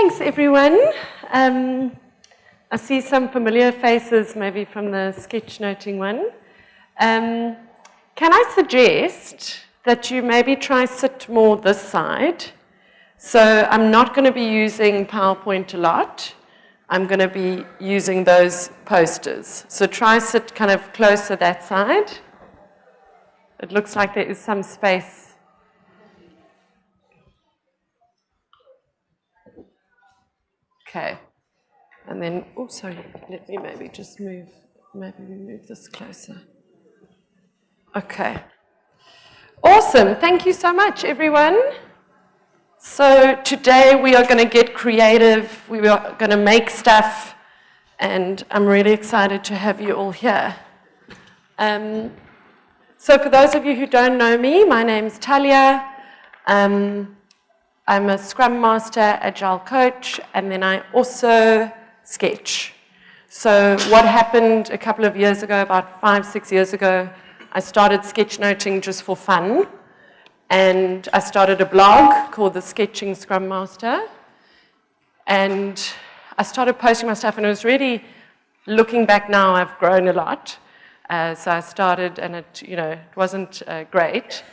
Thanks, everyone. Um, I see some familiar faces, maybe from the sketchnoting one. Um, can I suggest that you maybe try sit more this side? So I'm not going to be using PowerPoint a lot. I'm going to be using those posters. So try sit kind of closer that side. It looks like there is some space Okay. And then, oh, sorry, let me maybe just move, maybe we move this closer. Okay. Awesome. Thank you so much, everyone. So today we are going to get creative. We are going to make stuff. And I'm really excited to have you all here. Um, so for those of you who don't know me, my name's Talia. Um, I'm a Scrum Master, Agile Coach, and then I also sketch. So what happened a couple of years ago, about five, six years ago, I started sketchnoting just for fun. And I started a blog called The Sketching Scrum Master. And I started posting my stuff, and it was really, looking back now, I've grown a lot. Uh, so I started, and it, you know, it wasn't uh, great.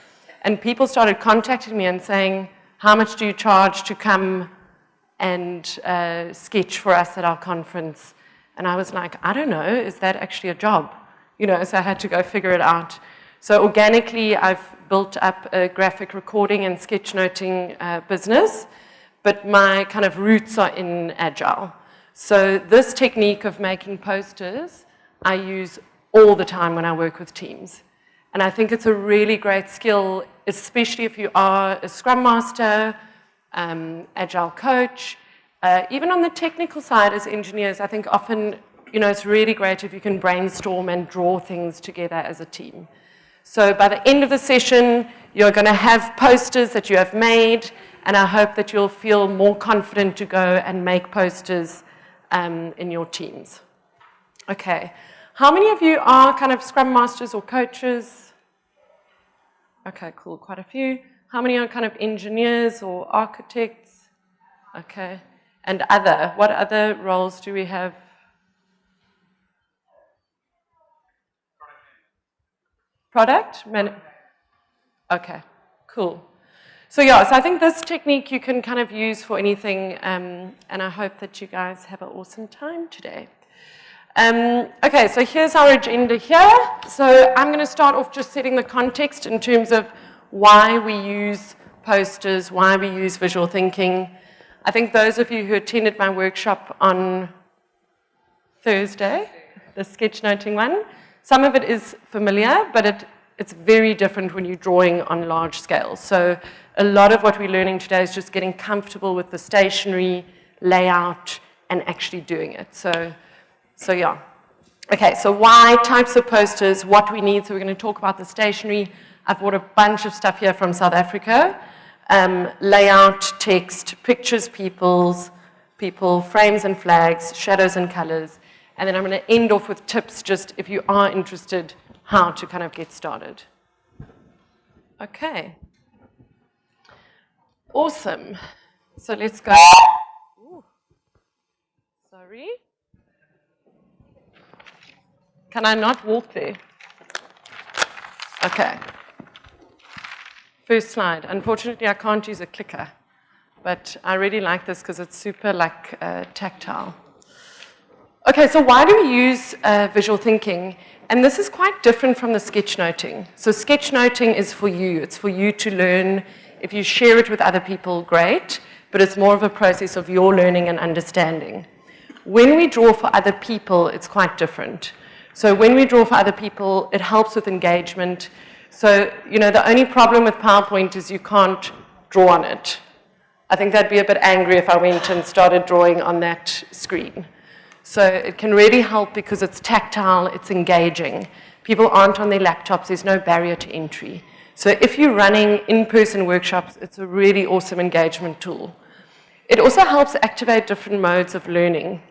And people started contacting me and saying, how much do you charge to come and uh, sketch for us at our conference? And I was like, I don't know, is that actually a job? You know, so I had to go figure it out. So organically, I've built up a graphic recording and sketchnoting uh, business, but my kind of roots are in Agile. So this technique of making posters, I use all the time when I work with teams. And I think it's a really great skill, especially if you are a Scrum Master, um, Agile coach, uh, even on the technical side as engineers, I think often, you know, it's really great if you can brainstorm and draw things together as a team. So by the end of the session, you're going to have posters that you have made, and I hope that you'll feel more confident to go and make posters um, in your teams. Okay. How many of you are kind of Scrum Masters or coaches? Okay, cool, quite a few. How many are kind of engineers or architects? Okay. And other, what other roles do we have? Product? Man okay, cool. So yeah, so I think this technique you can kind of use for anything, um, and I hope that you guys have an awesome time today. Um, okay, so here's our agenda here. So I'm going to start off just setting the context in terms of why we use posters, why we use visual thinking. I think those of you who attended my workshop on Thursday, the sketchnoting one, some of it is familiar, but it, it's very different when you're drawing on large scales. So a lot of what we're learning today is just getting comfortable with the stationery, layout, and actually doing it. So so yeah. Okay, so why types of posters, what we need. So we're going to talk about the stationery. I've brought a bunch of stuff here from South Africa. Um, layout, text, pictures, peoples, people, frames and flags, shadows and colors. And then I'm going to end off with tips just if you are interested how to kind of get started. Okay. Awesome. So let's go. Ooh. Sorry. Can I not walk there? Okay. First slide. Unfortunately, I can't use a clicker, but I really like this because it's super like uh, tactile. Okay, so why do we use uh, visual thinking? And this is quite different from the sketchnoting. So sketchnoting is for you. It's for you to learn. If you share it with other people, great, but it's more of a process of your learning and understanding. When we draw for other people, it's quite different. So when we draw for other people, it helps with engagement. So, you know, the only problem with PowerPoint is you can't draw on it. I think they'd be a bit angry if I went and started drawing on that screen. So it can really help because it's tactile, it's engaging. People aren't on their laptops, there's no barrier to entry. So if you're running in-person workshops, it's a really awesome engagement tool. It also helps activate different modes of learning.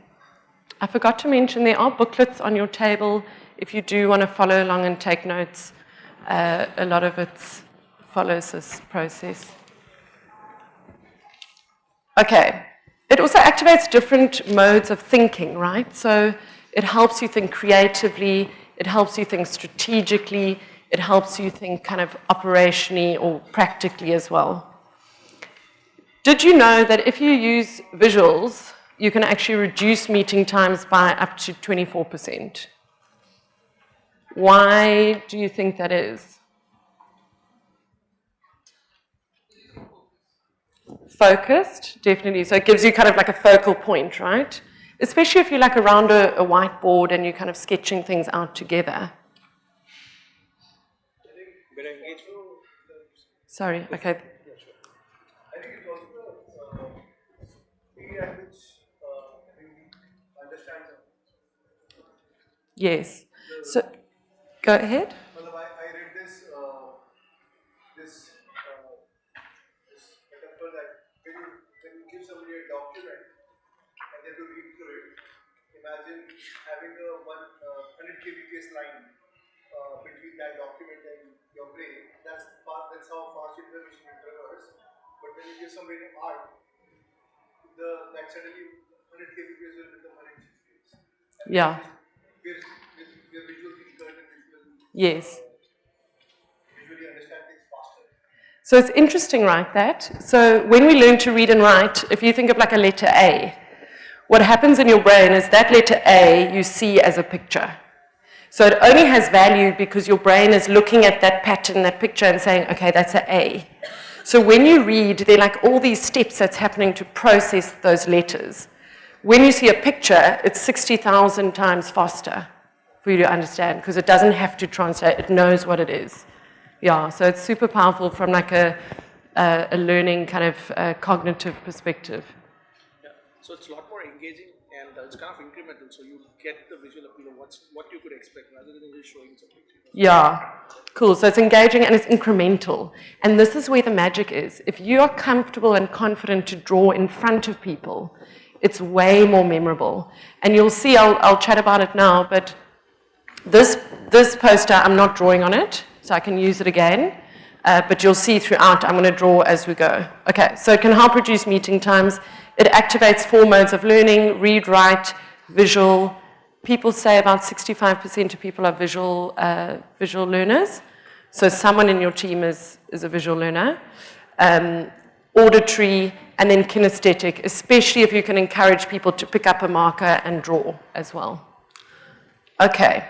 I forgot to mention there are booklets on your table if you do want to follow along and take notes. Uh, a lot of it follows this process. Okay, it also activates different modes of thinking, right? So it helps you think creatively, it helps you think strategically, it helps you think kind of operationally or practically as well. Did you know that if you use visuals, you can actually reduce meeting times by up to 24%? Why do you think that is? Focused, definitely. So it gives you kind of like a focal point, right? Especially if you're like around a, a whiteboard and you're kind of sketching things out together. Sorry, okay. I think uh, speed uh, Yes. So, go ahead. Well, I, I read this uh, this, uh, this metaphor that when you, when you give somebody a document and they have to read through it, imagine having a one uh, 100 kbps line uh, between that document and your brain. That's far, that's how fast information will traverse. But when you give somebody art, the that suddenly 100 kbps will become 100 kbps. Yeah. Yes. So it's interesting, right, that? So when we learn to read and write, if you think of like a letter A, what happens in your brain is that letter A you see as a picture. So it only has value because your brain is looking at that pattern, that picture, and saying, okay, that's an A. So when you read, there are like all these steps that's happening to process those letters. When you see a picture, it's 60,000 times faster for you to understand because it doesn't have to translate, it knows what it is. Yeah, so it's super powerful from like a, a, a learning kind of uh, cognitive perspective. Yeah. So it's a lot more engaging and it's kind of incremental. So you get the visual appeal of what's what you could expect rather than just showing something. Yeah, cool. So it's engaging and it's incremental. And this is where the magic is. If you are comfortable and confident to draw in front of people, it's way more memorable. And you'll see, I'll, I'll chat about it now, but this, this poster, I'm not drawing on it, so I can use it again. Uh, but you'll see throughout, I'm going to draw as we go. Okay, so it can help reduce meeting times. It activates four modes of learning, read, write, visual. People say about 65% of people are visual, uh, visual learners. So someone in your team is, is a visual learner. Um, auditory, and then kinesthetic, especially if you can encourage people to pick up a marker and draw as well. Okay.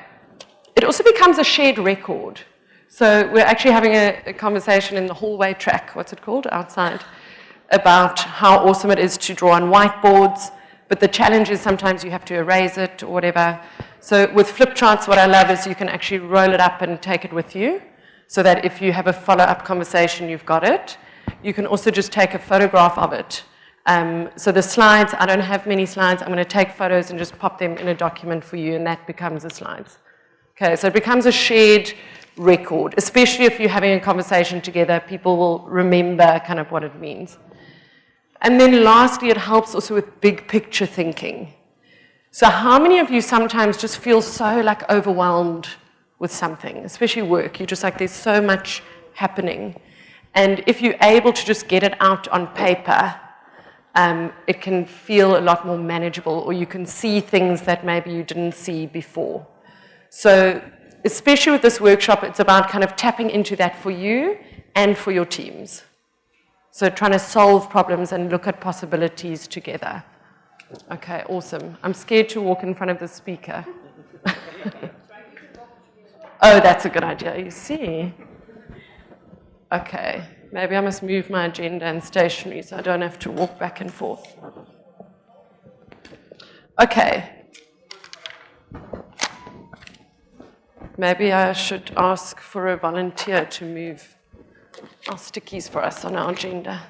It also becomes a shared record. So we're actually having a, a conversation in the hallway track, what's it called, outside, about how awesome it is to draw on whiteboards, but the challenge is sometimes you have to erase it or whatever. So with flip charts, what I love is you can actually roll it up and take it with you so that if you have a follow-up conversation, you've got it. You can also just take a photograph of it. Um, so the slides, I don't have many slides. I'm going to take photos and just pop them in a document for you, and that becomes the slides. Okay, so it becomes a shared record, especially if you're having a conversation together, people will remember kind of what it means. And then lastly, it helps also with big picture thinking. So how many of you sometimes just feel so like overwhelmed with something, especially work? You're just like, there's so much happening. And if you're able to just get it out on paper, um, it can feel a lot more manageable or you can see things that maybe you didn't see before. So especially with this workshop, it's about kind of tapping into that for you and for your teams. So trying to solve problems and look at possibilities together. Okay, awesome. I'm scared to walk in front of the speaker. oh, that's a good idea, you see. Okay, maybe I must move my agenda and stationery so I don't have to walk back and forth. Okay. Maybe I should ask for a volunteer to move our stickies for us on our agenda.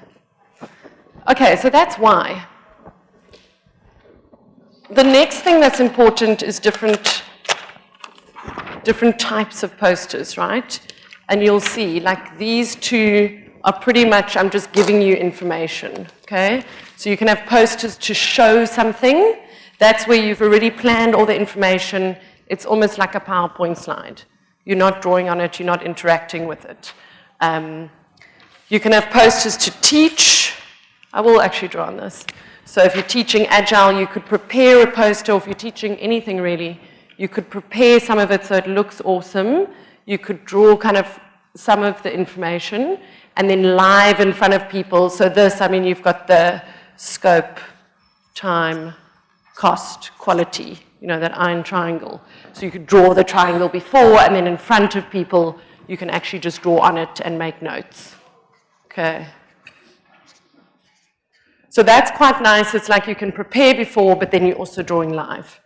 Okay, so that's why. The next thing that's important is different, different types of posters, right? And you'll see, like these two are pretty much, I'm just giving you information, okay? So you can have posters to show something. That's where you've already planned all the information. It's almost like a PowerPoint slide. You're not drawing on it, you're not interacting with it. Um, you can have posters to teach. I will actually draw on this. So if you're teaching Agile, you could prepare a poster, if you're teaching anything really, you could prepare some of it so it looks awesome. You could draw kind of some of the information, and then live in front of people. So this, I mean, you've got the scope, time, cost, quality, you know, that iron triangle. So you could draw the triangle before, and then in front of people, you can actually just draw on it and make notes. Okay. So that's quite nice. It's like you can prepare before, but then you're also drawing live.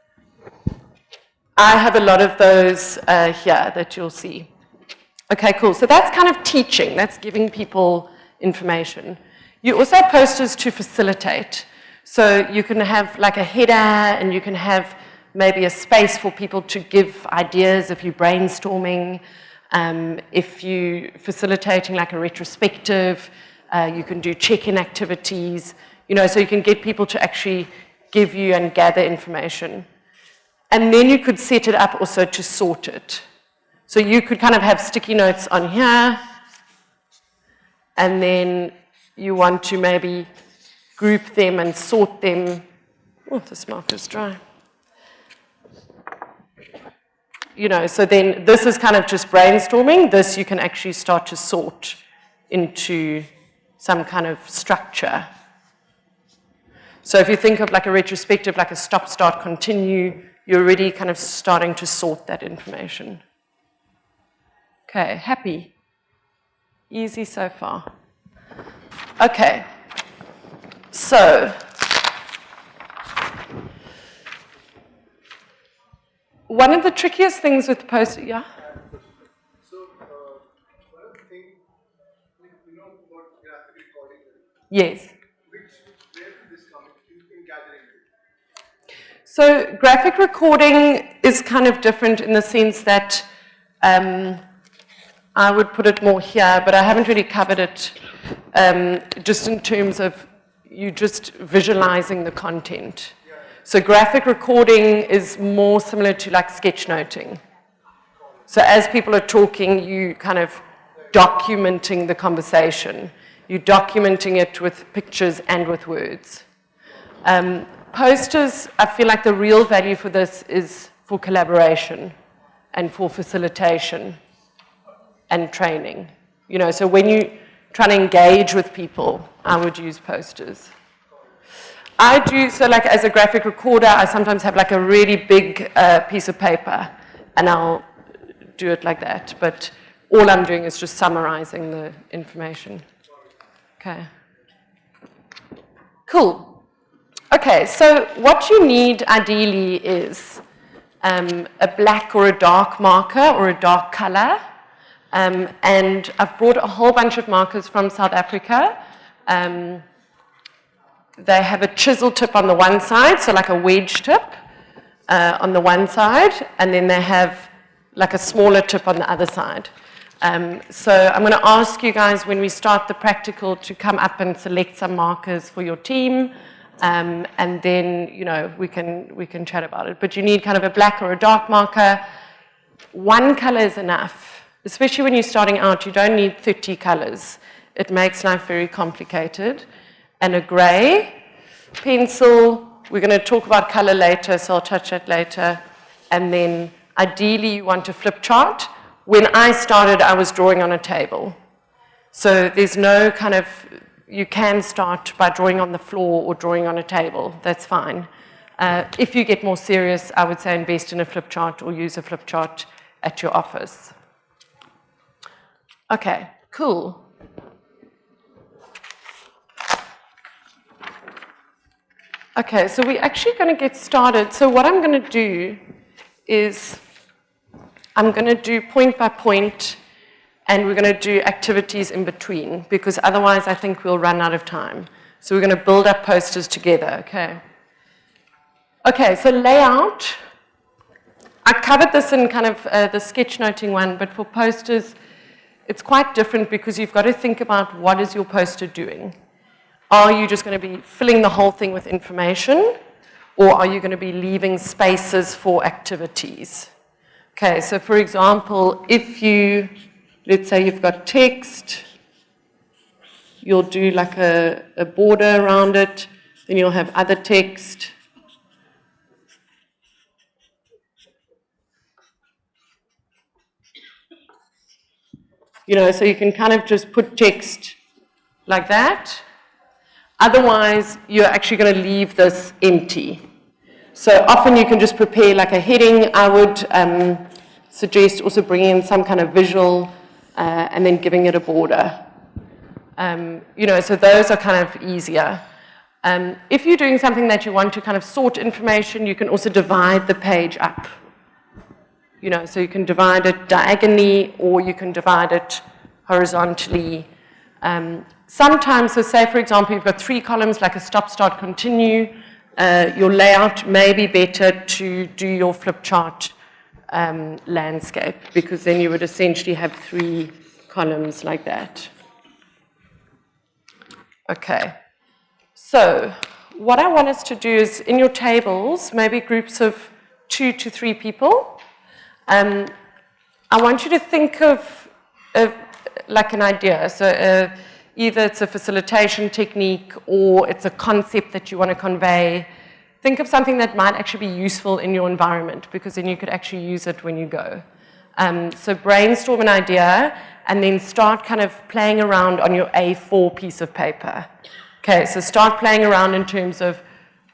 I have a lot of those uh, here that you'll see. Okay, cool. So that's kind of teaching. That's giving people information. You also have posters to facilitate. So you can have like a header and you can have maybe a space for people to give ideas if you're brainstorming. Um, if you're facilitating like a retrospective, uh, you can do check-in activities, you know, so you can get people to actually give you and gather information. And then you could set it up also to sort it. So you could kind of have sticky notes on here, and then you want to maybe group them and sort them. Oh, this is dry. You know, so then this is kind of just brainstorming. This you can actually start to sort into some kind of structure. So if you think of like a retrospective, like a stop, start, continue, you're already kind of starting to sort that information. Okay, happy. Easy so far. Okay, so one of the trickiest things with post, yeah? So, uh, one of the things, you know about graphic recording, Yes. which, where did this come in, in gathering it? So graphic recording is kind of different in the sense that um, I would put it more here, but I haven't really covered it um, just in terms of you just visualizing the content. So graphic recording is more similar to like sketchnoting. So as people are talking, you kind of documenting the conversation. You're documenting it with pictures and with words. Um, posters, I feel like the real value for this is for collaboration and for facilitation and training. You know, so when you try to engage with people, I would use posters. I do, so like as a graphic recorder, I sometimes have like a really big uh, piece of paper and I'll do it like that. But all I'm doing is just summarizing the information. Okay. Cool. Okay, so what you need ideally is um, a black or a dark marker or a dark color. Um, and I've brought a whole bunch of markers from South Africa. Um, they have a chisel tip on the one side, so like a wedge tip uh, on the one side, and then they have like a smaller tip on the other side. Um, so I'm going to ask you guys when we start the practical to come up and select some markers for your team. Um, and then, you know, we can, we can chat about it. But you need kind of a black or a dark marker. One color is enough, especially when you're starting out. You don't need 30 colors. It makes life very complicated. And a gray pencil. We're going to talk about color later, so I'll touch that later. And then ideally you want a flip chart. When I started, I was drawing on a table. So there's no kind of you can start by drawing on the floor or drawing on a table. That's fine. Uh, if you get more serious, I would say invest in a flip chart or use a flip chart at your office. Okay, cool. Okay, so we're actually going to get started. So what I'm going to do is I'm going to do point by point and we're going to do activities in between because otherwise I think we'll run out of time. So we're going to build up posters together, okay? Okay, so layout. I covered this in kind of uh, the sketchnoting one, but for posters, it's quite different because you've got to think about what is your poster doing. Are you just going to be filling the whole thing with information, or are you going to be leaving spaces for activities? Okay, so for example, if you let's say you've got text, you'll do like a, a border around it, Then you'll have other text. You know, so you can kind of just put text like that. Otherwise, you're actually going to leave this empty. So often you can just prepare like a heading. I would um, suggest also bringing in some kind of visual uh, and then giving it a border. Um, you know, so those are kind of easier. Um, if you're doing something that you want to kind of sort information, you can also divide the page up. You know, so you can divide it diagonally or you can divide it horizontally. Um, sometimes, so say for example, you've got three columns like a stop, start, continue. Uh, your layout may be better to do your flip chart um, landscape because then you would essentially have three columns like that. Okay, so what I want us to do is in your tables, maybe groups of two to three people, um, I want you to think of, of like an idea. So uh, either it's a facilitation technique or it's a concept that you want to convey. Think of something that might actually be useful in your environment because then you could actually use it when you go. Um, so brainstorm an idea and then start kind of playing around on your A4 piece of paper. Okay, so start playing around in terms of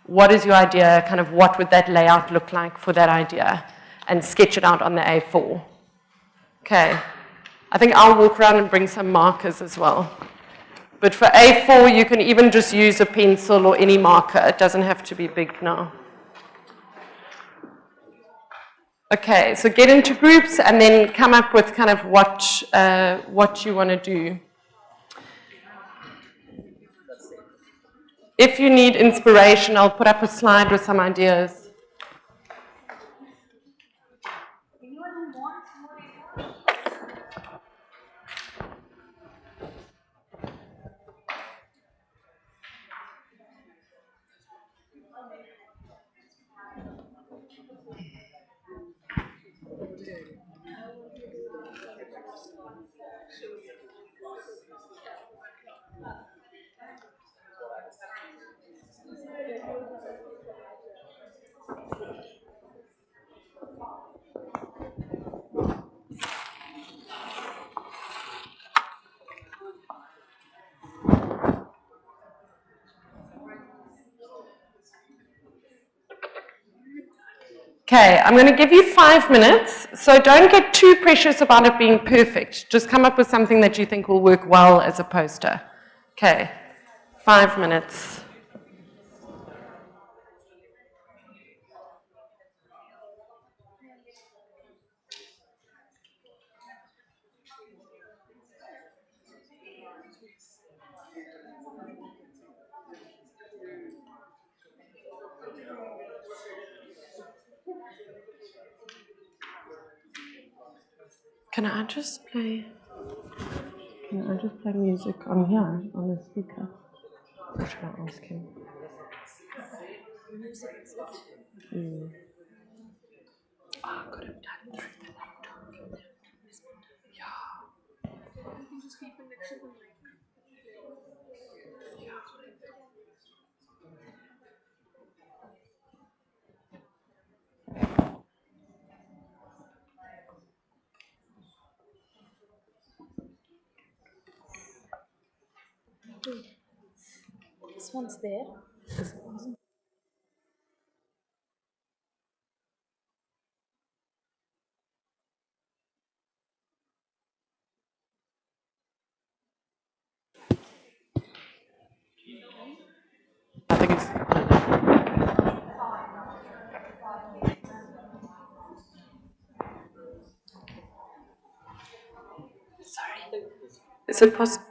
what is your idea, kind of what would that layout look like for that idea and sketch it out on the A4. Okay. I think I'll walk around and bring some markers as well. But for A4, you can even just use a pencil or any marker. It doesn't have to be big now. Okay, so get into groups and then come up with kind of what, uh, what you want to do. If you need inspiration, I'll put up a slide with some ideas. Okay, I'm going to give you five minutes, so don't get too precious about it being perfect. Just come up with something that you think will work well as a poster. Okay, five minutes. Can I just play? Can I just play music on here on the speaker? Or should I ask him? Mm. Oh, I could have done through the laptop. Yeah. This one's there. I think it's. Sorry. Is it possible?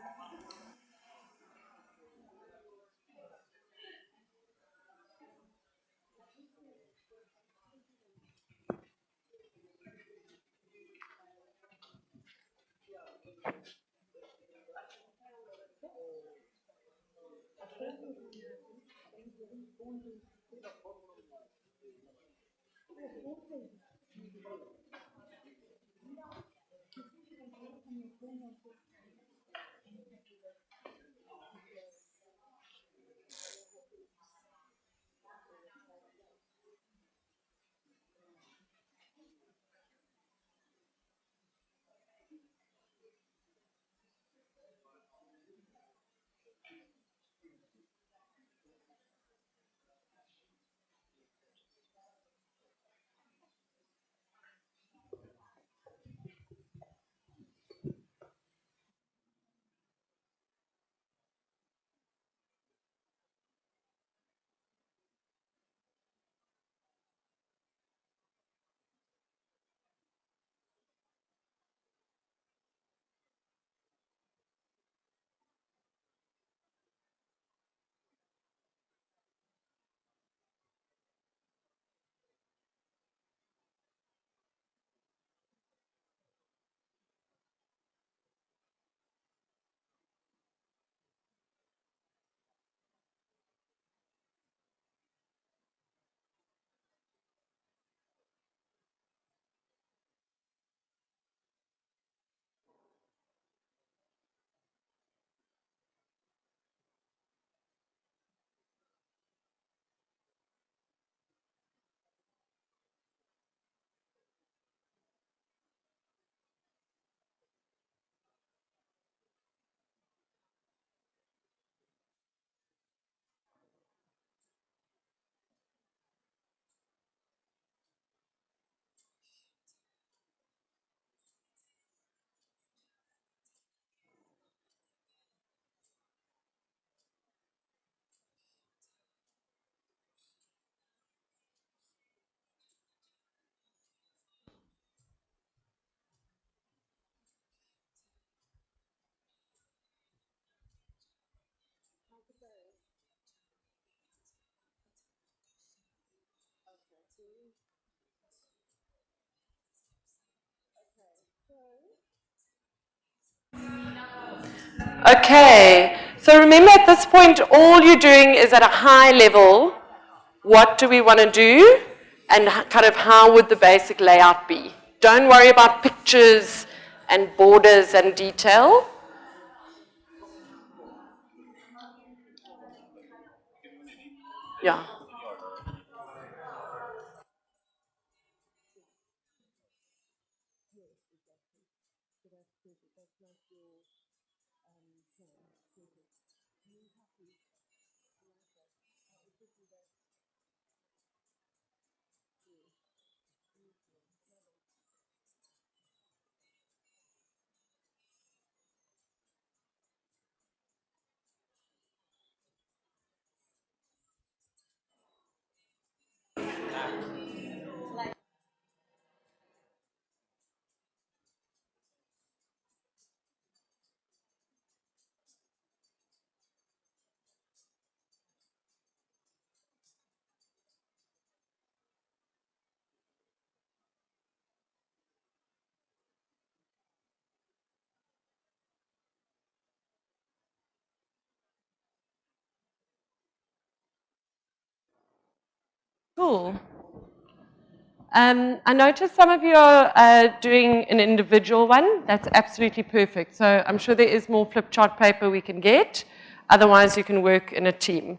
Okay, so remember at this point, all you're doing is at a high level, what do we want to do? And kind of how would the basic layout be? Don't worry about pictures and borders and detail. Yeah. Cool. Um, I noticed some of you are uh, doing an individual one. That's absolutely perfect. So I'm sure there is more flip chart paper we can get. Otherwise, you can work in a team.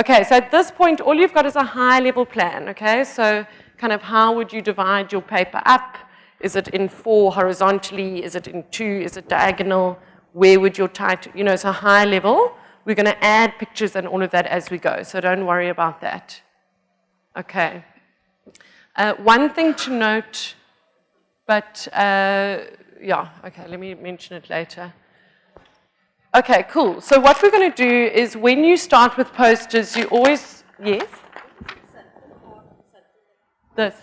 Okay, so at this point, all you've got is a high level plan, okay? So kind of how would you divide your paper up? Is it in four horizontally? Is it in two? Is it diagonal? Where would your title, you know, it's a high level. We're gonna add pictures and all of that as we go, so don't worry about that. Okay. Uh, one thing to note, but uh, yeah, okay, let me mention it later. Okay, cool. So what we're going to do is when you start with posters, you always, yes? This,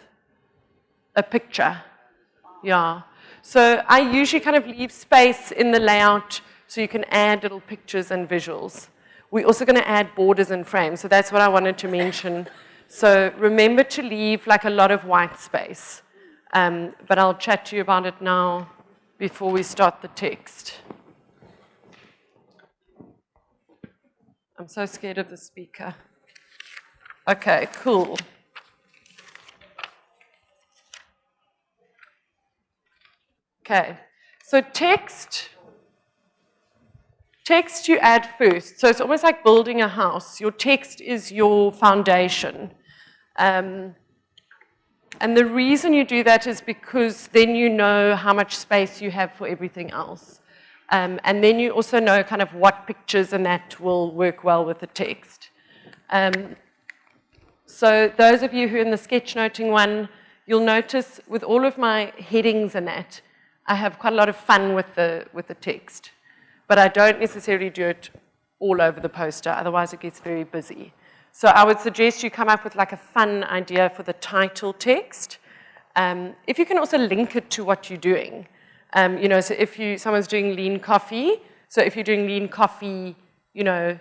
a picture, yeah. So I usually kind of leave space in the layout so you can add little pictures and visuals. We're also going to add borders and frames, so that's what I wanted to mention. So remember to leave like a lot of white space. Um, but I'll chat to you about it now before we start the text. I'm so scared of the speaker. Okay, cool. Okay, so text, text you add first. So it's almost like building a house. Your text is your foundation. Um, and the reason you do that is because then you know how much space you have for everything else. Um, and then you also know kind of what pictures and that will work well with the text. Um, so those of you who are in the sketchnoting one, you'll notice with all of my headings and that, I have quite a lot of fun with the, with the text. But I don't necessarily do it all over the poster, otherwise it gets very busy. So I would suggest you come up with like a fun idea for the title text. Um, if you can also link it to what you're doing. Um, you know, so if you, someone's doing lean coffee, so if you're doing lean coffee, you know,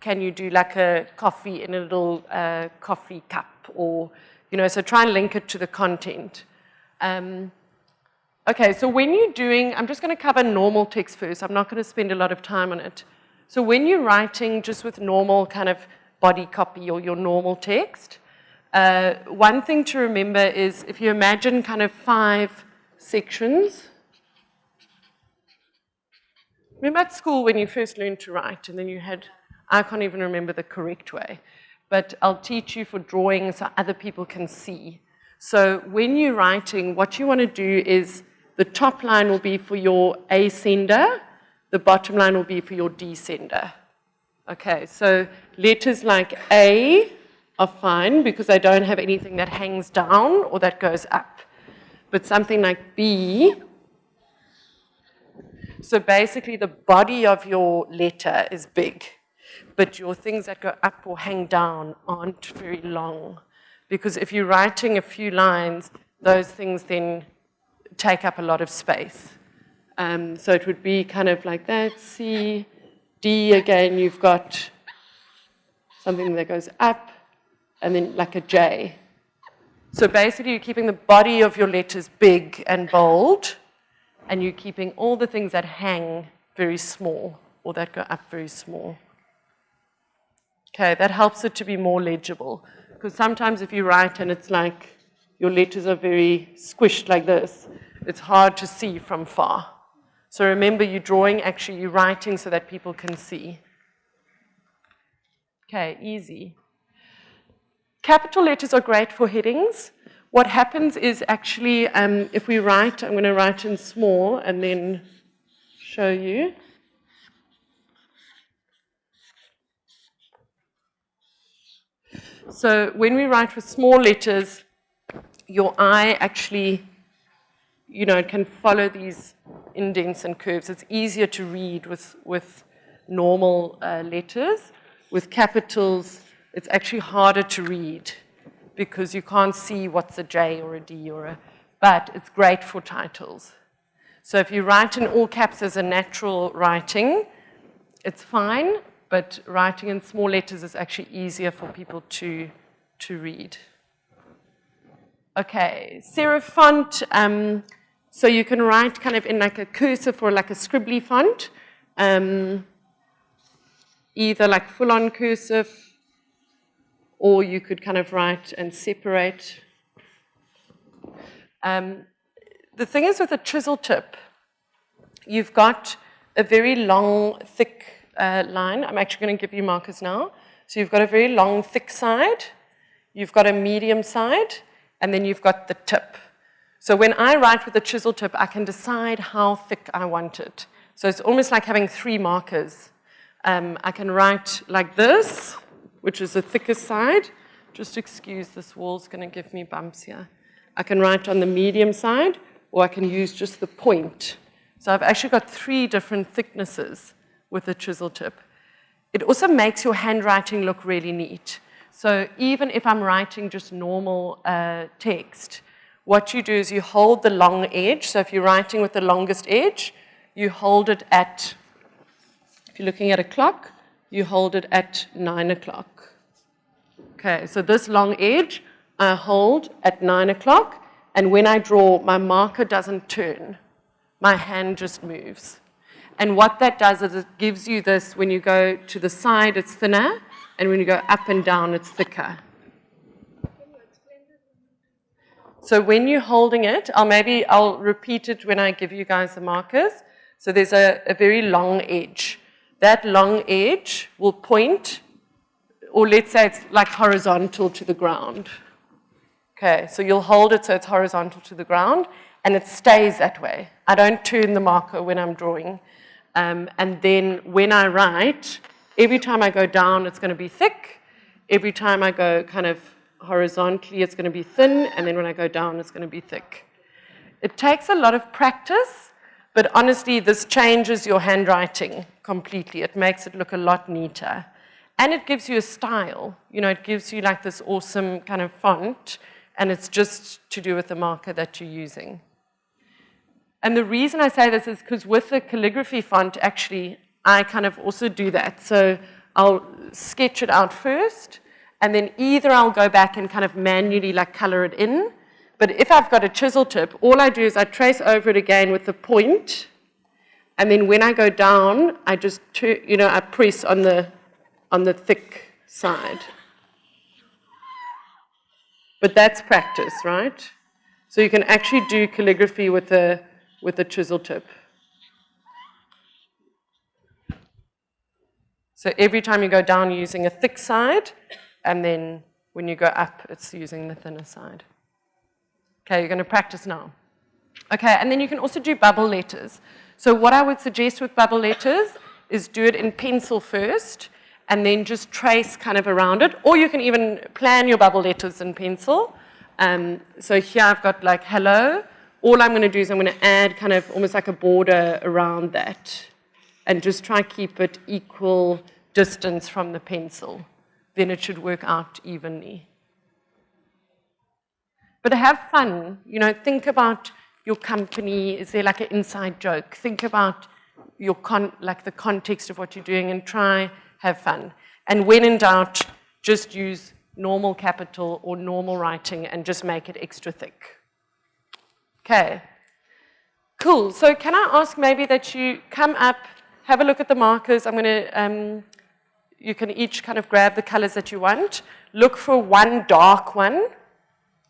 can you do like a coffee in a little uh, coffee cup or, you know, so try and link it to the content. Um, okay, so when you're doing, I'm just going to cover normal text first. I'm not going to spend a lot of time on it. So when you're writing just with normal kind of body copy or your normal text, uh, one thing to remember is if you imagine kind of five sections, remember at school when you first learned to write and then you had, I can't even remember the correct way, but I'll teach you for drawing so other people can see. So when you're writing, what you want to do is the top line will be for your ascender, the bottom line will be for your descender. Okay, so letters like A are fine because I don't have anything that hangs down or that goes up. But something like B, so basically the body of your letter is big, but your things that go up or hang down aren't very long. Because if you're writing a few lines, those things then take up a lot of space. Um, so it would be kind of like that, C, D again, you've got something that goes up, and then like a J. So basically, you're keeping the body of your letters big and bold, and you're keeping all the things that hang very small or that go up very small. Okay, that helps it to be more legible. Because sometimes if you write and it's like your letters are very squished like this, it's hard to see from far. So remember, you're drawing, actually, you're writing so that people can see. Okay, easy. Capital letters are great for headings. What happens is actually, um, if we write, I'm going to write in small and then show you. So when we write with small letters, your eye actually, you know, it can follow these indents and curves. It's easier to read with, with normal uh, letters. With capitals, it's actually harder to read because you can't see what's a J or a D or a, but it's great for titles. So if you write in all caps as a natural writing, it's fine, but writing in small letters is actually easier for people to, to read. Okay, serif font, um, so you can write kind of in like a cursive or like a scribbly font, um, either like full-on cursive, or you could kind of write and separate. Um, the thing is with a chisel tip, you've got a very long, thick uh, line. I'm actually going to give you markers now. So you've got a very long, thick side, you've got a medium side, and then you've got the tip. So when I write with a chisel tip, I can decide how thick I want it. So it's almost like having three markers. Um, I can write like this, which is the thickest side. Just excuse this wall's going to give me bumps here. I can write on the medium side, or I can use just the point. So I've actually got three different thicknesses with the chisel tip. It also makes your handwriting look really neat. So even if I'm writing just normal uh, text, what you do is you hold the long edge. So if you're writing with the longest edge, you hold it at, if you're looking at a clock, you hold it at nine o'clock. Okay, so this long edge I hold at nine o'clock, and when I draw, my marker doesn't turn. My hand just moves. And what that does is it gives you this, when you go to the side, it's thinner, and when you go up and down, it's thicker. So when you're holding it, I'll maybe, I'll repeat it when I give you guys the markers. So there's a, a very long edge. That long edge will point, or let's say it's like horizontal to the ground. Okay, so you'll hold it so it's horizontal to the ground, and it stays that way. I don't turn the marker when I'm drawing. Um, and then when I write, every time I go down, it's going to be thick. Every time I go kind of horizontally, it's going to be thin, and then when I go down, it's going to be thick. It takes a lot of practice, but honestly, this changes your handwriting completely. It makes it look a lot neater. And it gives you a style. You know, it gives you like this awesome kind of font, and it's just to do with the marker that you're using. And the reason I say this is because with the calligraphy font, actually, I kind of also do that. So I'll sketch it out first, and then either I'll go back and kind of manually like color it in, but if I've got a chisel tip, all I do is I trace over it again with the point, and then when I go down, I just, you know, I press on the, on the thick side. But that's practice, right? So you can actually do calligraphy with a, with a chisel tip. So every time you go down, using a thick side, and then when you go up, it's using the thinner side. Okay, you're going to practice now. Okay, and then you can also do bubble letters. So what I would suggest with bubble letters is do it in pencil first, and then just trace kind of around it, or you can even plan your bubble letters in pencil. Um, so here I've got like hello. All I'm going to do is I'm going to add kind of almost like a border around that, and just try and keep it equal distance from the pencil then it should work out evenly. But have fun, you know, think about your company, is there like an inside joke? Think about your con like the context of what you're doing and try have fun. And when in doubt, just use normal capital or normal writing and just make it extra thick. Okay. Cool. So can I ask maybe that you come up, have a look at the markers. I'm going to, um, you can each kind of grab the colors that you want. Look for one dark one.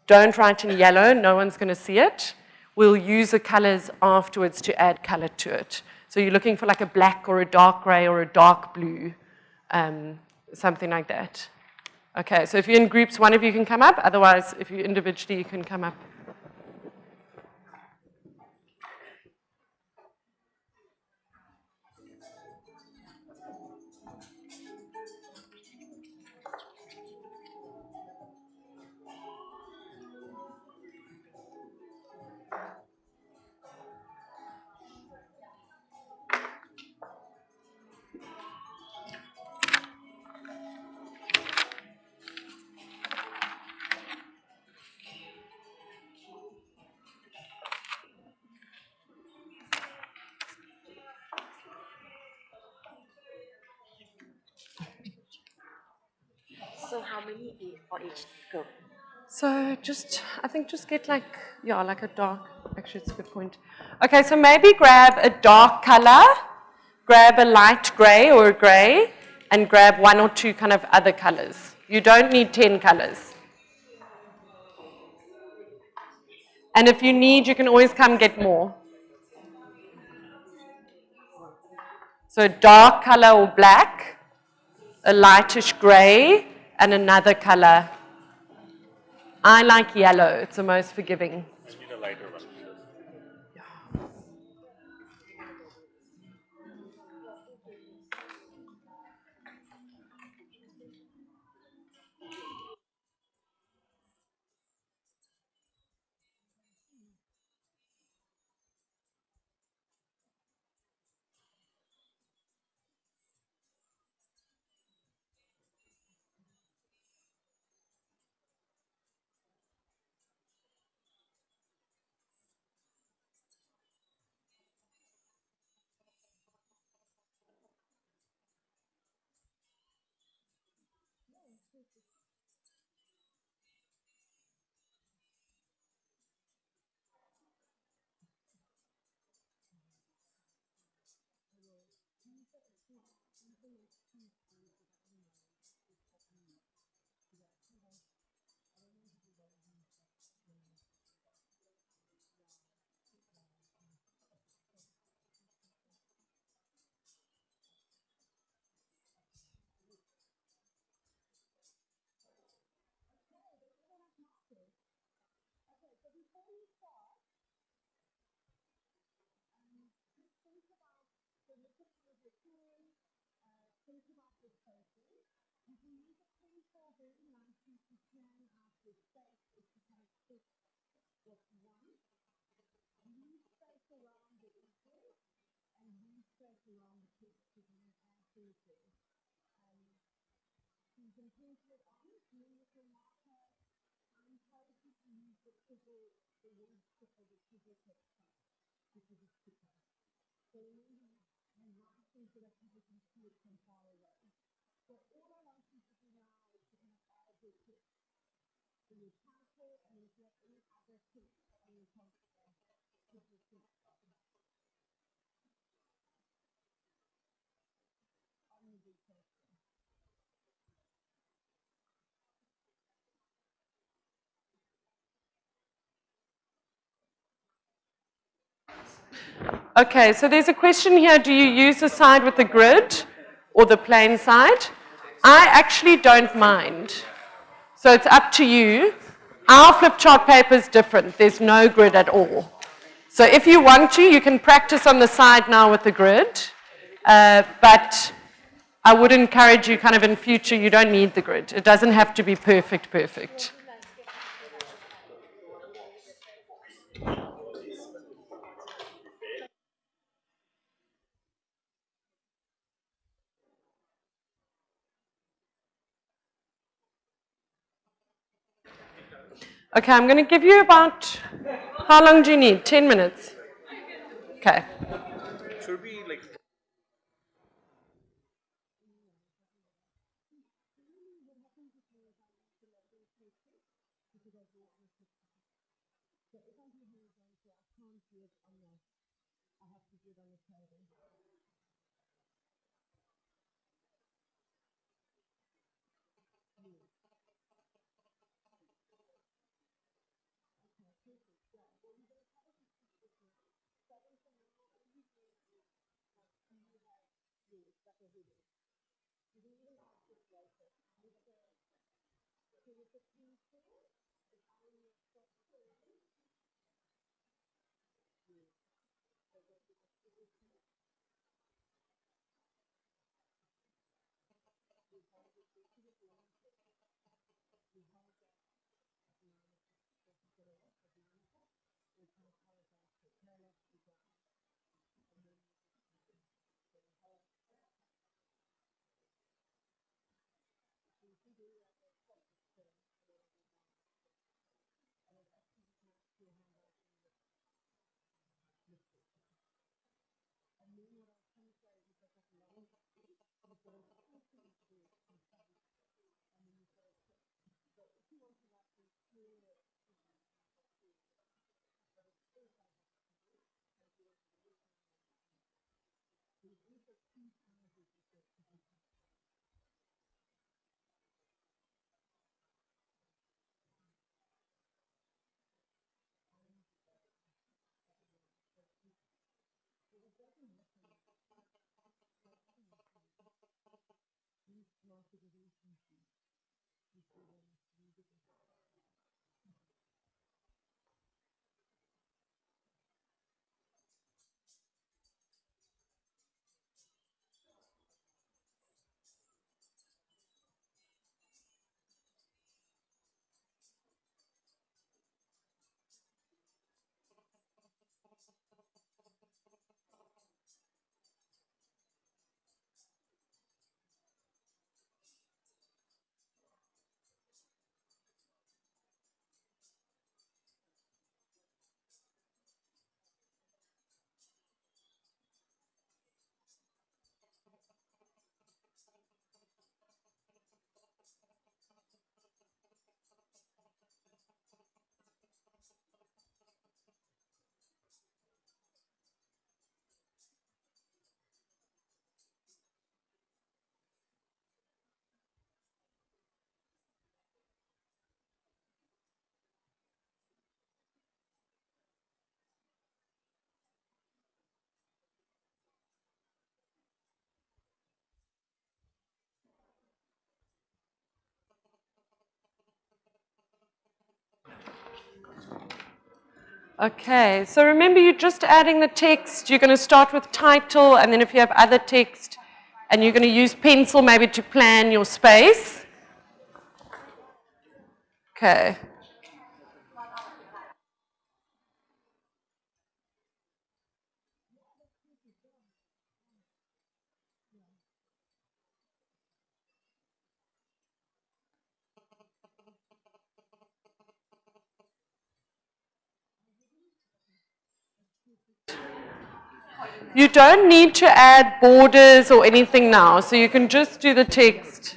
Don't write in yellow. No one's going to see it. We'll use the colors afterwards to add color to it. So you're looking for like a black or a dark gray or a dark blue, um, something like that. Okay, so if you're in groups, one of you can come up. Otherwise, if you individually, you can come up. So how many for each group? So just, I think just get like, yeah, like a dark, actually it's a good point. Okay, so maybe grab a dark color, grab a light gray or a gray, and grab one or two kind of other colors. You don't need 10 colors. And if you need, you can always come get more. So dark color or black, a lightish gray, and another color. I like yellow, it's the most forgiving. Yeah. think about this person, you can use a for very nice piece of plan out your space if you kind of fit what you want. Leave space around the ego and leave space around the kids to be absolutely. Um, you can paint it on, move your marker, and try to use the chisel, the wood chisel, the chisel text because it's cheaper. So remember things so that people can see it from far away. So all I want you to do now is to kind of add your kids. So your character and if you have any other kids on your character, this is the On the. Okay, so there's a question here, do you use the side with the grid or the plain side? I actually don't mind. So it's up to you. Our flip chart paper is different. There's no grid at all. So if you want to, you can practice on the side now with the grid. Uh, but I would encourage you kind of in future, you don't need the grid. It doesn't have to be perfect, perfect. Okay, I'm going to give you about, how long do you need? 10 minutes? Okay. prohibited. These acts of righteousness. He was a preacher consideration Okay, so remember you're just adding the text. You're going to start with title, and then if you have other text, and you're going to use pencil maybe to plan your space. Okay. You don't need to add borders or anything now, so you can just do the text.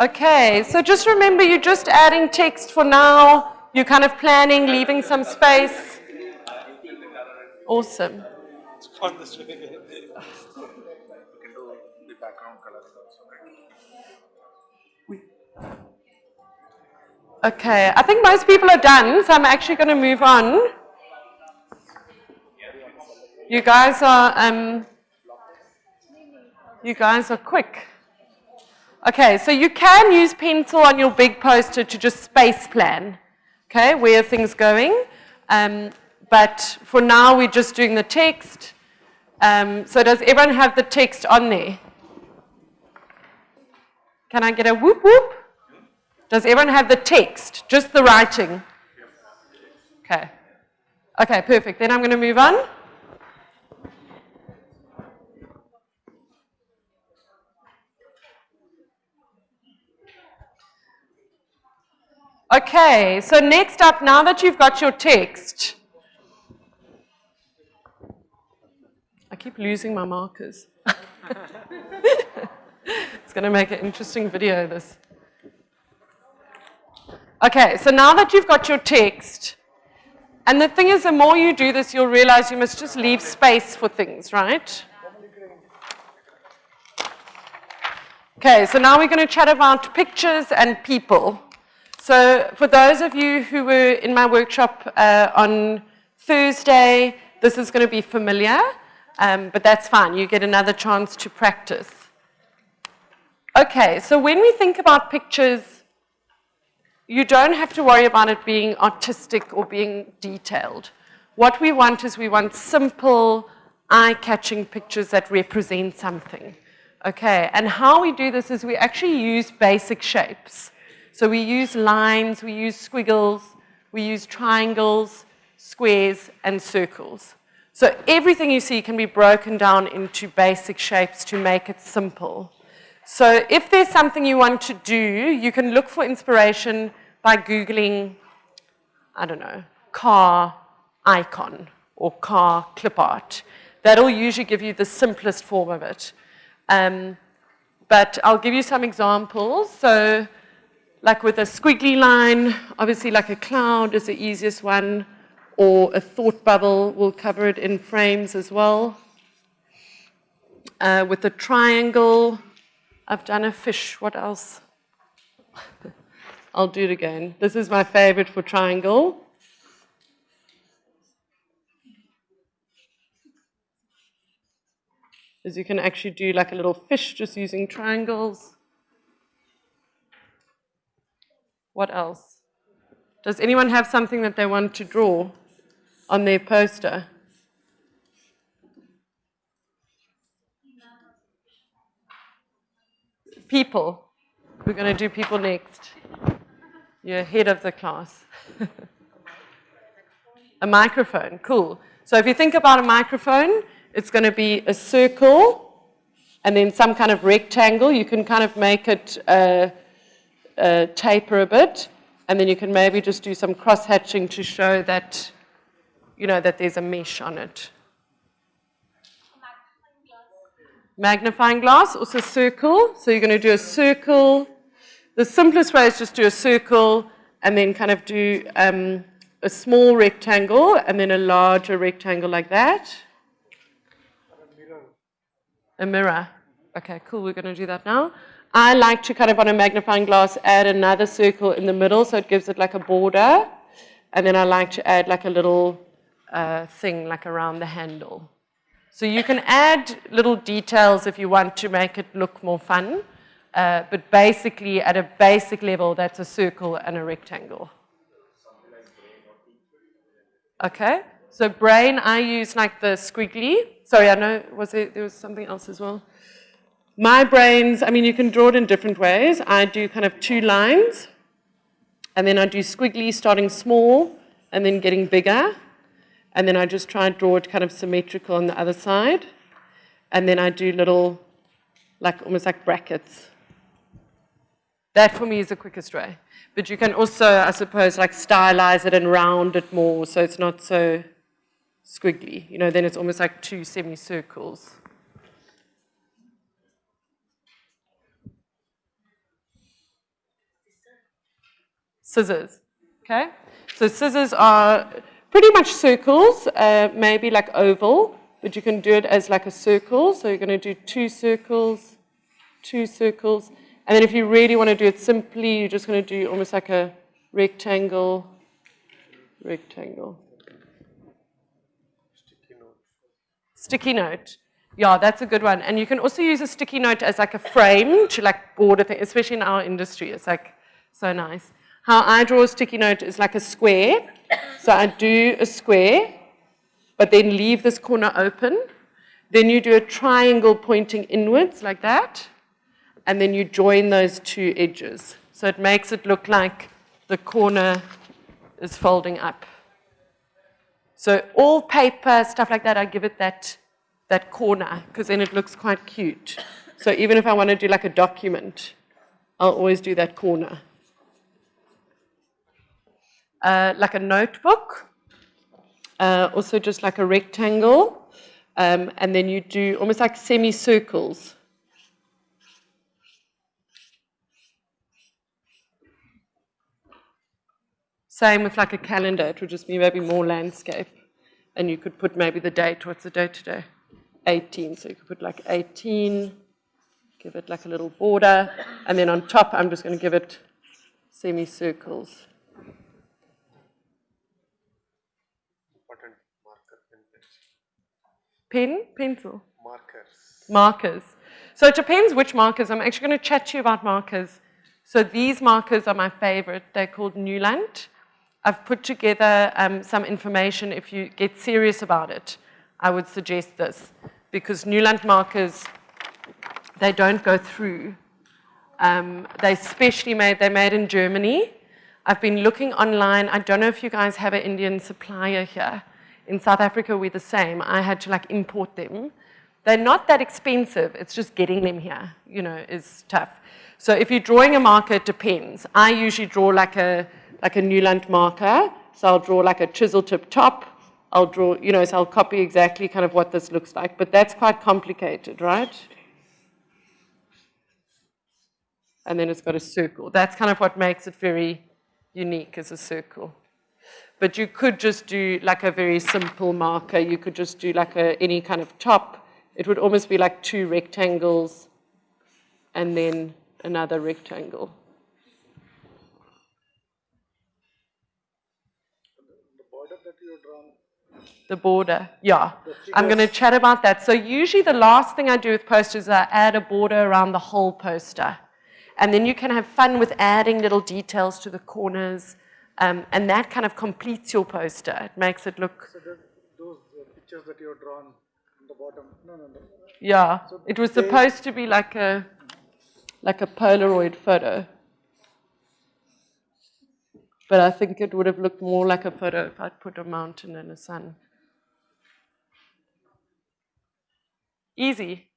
Okay, so just remember you're just adding text for now. You're kind of planning, leaving some space. Awesome. On Okay, I think most people are done, so I'm actually going to move on. You guys are, um, you guys are quick. Okay, so you can use pencil on your big poster to just space plan, okay, where things going. Um, but for now, we're just doing the text. Um, so does everyone have the text on there? Can I get a whoop whoop? Does everyone have the text, just the writing? Okay. Okay, perfect. Then I'm going to move on. Okay, so next up, now that you've got your text, I keep losing my markers. it's going to make an interesting video, this. Okay, so now that you've got your text, and the thing is, the more you do this, you'll realize you must just leave space for things, right? Okay, so now we're going to chat about pictures and people. So for those of you who were in my workshop uh, on Thursday, this is going to be familiar, um, but that's fine. You get another chance to practice. Okay, so when we think about pictures, you don't have to worry about it being artistic or being detailed. What we want is we want simple, eye-catching pictures that represent something. Okay, and how we do this is we actually use basic shapes. So we use lines, we use squiggles, we use triangles, squares, and circles. So everything you see can be broken down into basic shapes to make it simple. So if there's something you want to do, you can look for inspiration by Googling, I don't know, car icon or car clip art. That'll usually give you the simplest form of it. Um, but I'll give you some examples. So like with a squiggly line, obviously like a cloud is the easiest one, or a thought bubble, we'll cover it in frames as well. Uh, with a triangle, I've done a fish, what else? I'll do it again. This is my favorite for triangle. Is you can actually do like a little fish just using triangles. What else? Does anyone have something that they want to draw on their poster? People. We're going to do people next. You're ahead of the class. a microphone, cool. So if you think about a microphone, it's going to be a circle and then some kind of rectangle. You can kind of make it uh, uh, taper a bit, and then you can maybe just do some cross-hatching to show that, you know, that there's a mesh on it. Magnifying glass, also circle. So you're going to do a circle. The simplest way is just do a circle and then kind of do um, a small rectangle and then a larger rectangle like that. A mirror. A mirror. Okay, cool. We're going to do that now. I like to kind of on a magnifying glass add another circle in the middle so it gives it like a border. And then I like to add like a little uh, thing like around the handle. So you can add little details if you want to make it look more fun. Uh, but basically, at a basic level, that's a circle and a rectangle. Okay? So brain, I use like the squiggly. Sorry, I know, was there, there was something else as well. My brains, I mean, you can draw it in different ways. I do kind of two lines, and then I do squiggly starting small and then getting bigger. And then I just try and draw it kind of symmetrical on the other side. And then I do little, like almost like brackets. That for me is the quickest way. But you can also, I suppose, like stylize it and round it more so it's not so squiggly. You know, then it's almost like two semicircles. Scissors, okay? So scissors are pretty much circles, uh, maybe like oval, but you can do it as like a circle. So you're going to do two circles, two circles. And then if you really want to do it simply, you're just going to do almost like a rectangle, rectangle. Sticky note. Sticky note. Yeah, that's a good one. And you can also use a sticky note as like a frame to like border thing, especially in our industry. It's like so nice. How I draw a sticky note is like a square. So I do a square, but then leave this corner open. Then you do a triangle pointing inwards like that. And then you join those two edges. So it makes it look like the corner is folding up. So all paper, stuff like that, I give it that, that corner because then it looks quite cute. So even if I want to do like a document, I'll always do that corner uh, like a notebook, uh, also just like a rectangle, um, and then you do almost like semicircles. Same with like a calendar, it would just be maybe more landscape. And you could put maybe the date, what's the date today? 18, so you could put like 18, give it like a little border, and then on top I'm just going to give it semicircles. Pen, pencil? Markers. Markers. So it depends which markers. I'm actually going to chat to you about markers. So these markers are my favorite. They're called Neuland. I've put together um, some information. If you get serious about it, I would suggest this. Because Neuland markers, they don't go through. Um, they specially made, they're made in Germany. I've been looking online. I don't know if you guys have an Indian supplier here. In South Africa, we're the same. I had to like import them. They're not that expensive. It's just getting them here, you know, is tough. So if you're drawing a marker, it depends. I usually draw like a, like a Neuland marker. So I'll draw like a chisel tip top. I'll draw, you know, so I'll copy exactly kind of what this looks like. But that's quite complicated, right? And then it's got a circle. That's kind of what makes it very unique as a circle. But you could just do like a very simple marker. You could just do like a, any kind of top. It would almost be like two rectangles and then another rectangle. The border that you drawn, The border, yeah. I'm going to chat about that. So usually the last thing I do with posters is I add a border around the whole poster. And then you can have fun with adding little details to the corners, um, and that kind of completes your poster. It makes it look. so those, those uh, pictures that you have drawn on the bottom, no, no, no. Yeah. It was supposed to be like a like a Polaroid photo. But I think it would have looked more like a photo if I'd put a mountain and a sun. Easy.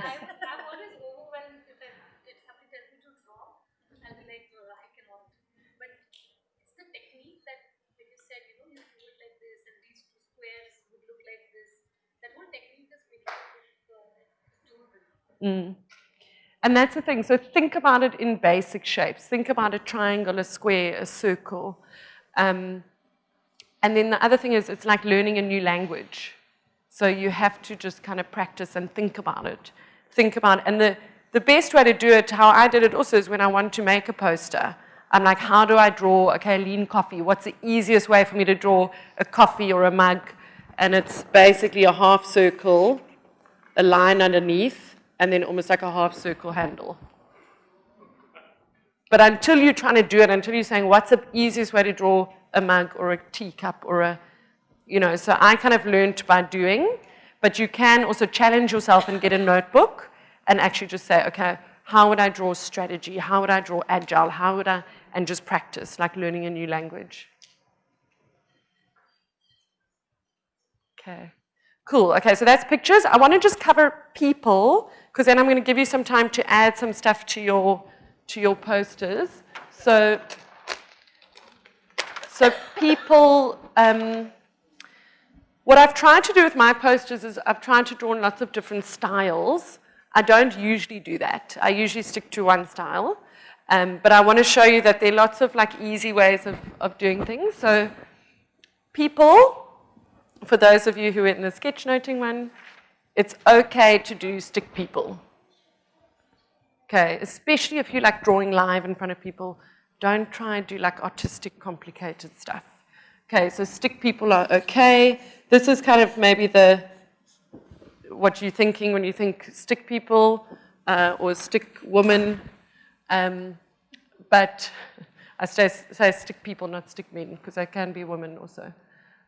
I, I'm always overwhelmed if, I, if somebody tells me to draw. I'll be like, oh, I cannot. But it's the technique that when you said, you know, you do it like this, and these two squares would look like this. That whole technique is really uh, doable. Mm. And that's the thing. So think about it in basic shapes. Think about a triangle, a square, a circle. Um, and then the other thing is it's like learning a new language. So you have to just kind of practice and think about it. Think about it. And the, the best way to do it, how I did it also, is when I want to make a poster. I'm like, how do I draw, okay, lean coffee? What's the easiest way for me to draw a coffee or a mug? And it's basically a half circle, a line underneath, and then almost like a half circle handle. But until you're trying to do it, until you're saying, what's the easiest way to draw a mug or a teacup or a, you know, so I kind of learned by doing, but you can also challenge yourself and get a notebook and actually just say, okay, how would I draw strategy? How would I draw agile? How would I, and just practice, like learning a new language. Okay, cool. Okay, so that's pictures. I want to just cover people, because then I'm going to give you some time to add some stuff to your, to your posters. So, so people, um, what I've tried to do with my posters is I've tried to draw in lots of different styles. I don't usually do that. I usually stick to one style. Um, but I want to show you that there are lots of like easy ways of, of doing things. So people, for those of you who are in the sketchnoting one, it's okay to do stick people. Okay, especially if you like drawing live in front of people, don't try and do like artistic, complicated stuff. Okay, so stick people are okay. This is kind of maybe the, what you're thinking when you think stick people uh, or stick woman. Um, but I say, say, stick people, not stick men, because I can be a woman also.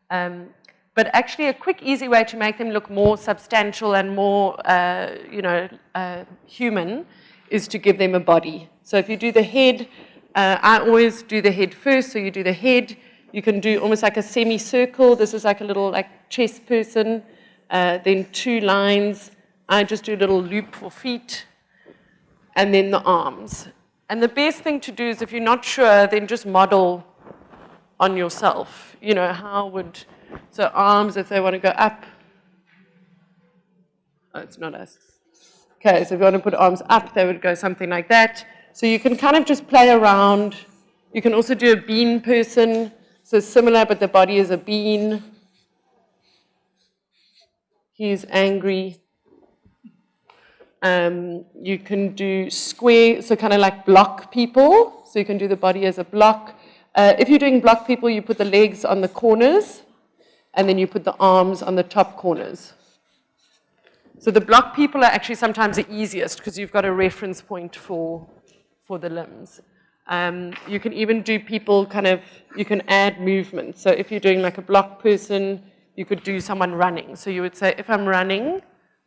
Um, but actually a quick, easy way to make them look more substantial and more, uh, you know, uh, human is to give them a body. So if you do the head, uh, I always do the head first, so you do the head. You can do almost like a semicircle. This is like a little like chess person. Uh, then two lines. I just do a little loop for feet. And then the arms. And the best thing to do is if you're not sure, then just model on yourself. You know, how would, so arms, if they want to go up. Oh, it's not us. Okay, so if you want to put arms up, they would go something like that. So you can kind of just play around. You can also do a bean person. So similar, but the body is a bean. He's angry. Um, you can do square, so kind of like block people. So you can do the body as a block. Uh, if you're doing block people, you put the legs on the corners, and then you put the arms on the top corners. So the block people are actually sometimes the easiest because you've got a reference point for, for the limbs. Um, you can even do people kind of, you can add movement. So if you're doing like a block person, you could do someone running. So you would say, if I'm running,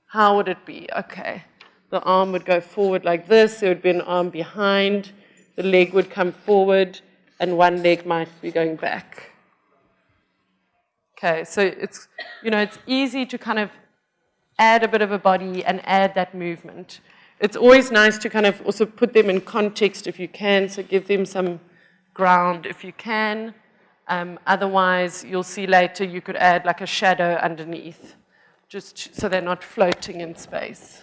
how would it be? Okay, the arm would go forward like this, there would be an arm behind, the leg would come forward, and one leg might be going back. Okay, so it's, you know, it's easy to kind of add a bit of a body and add that movement. It's always nice to kind of also put them in context if you can, so give them some ground if you can. Um, otherwise, you'll see later you could add like a shadow underneath, just so they're not floating in space.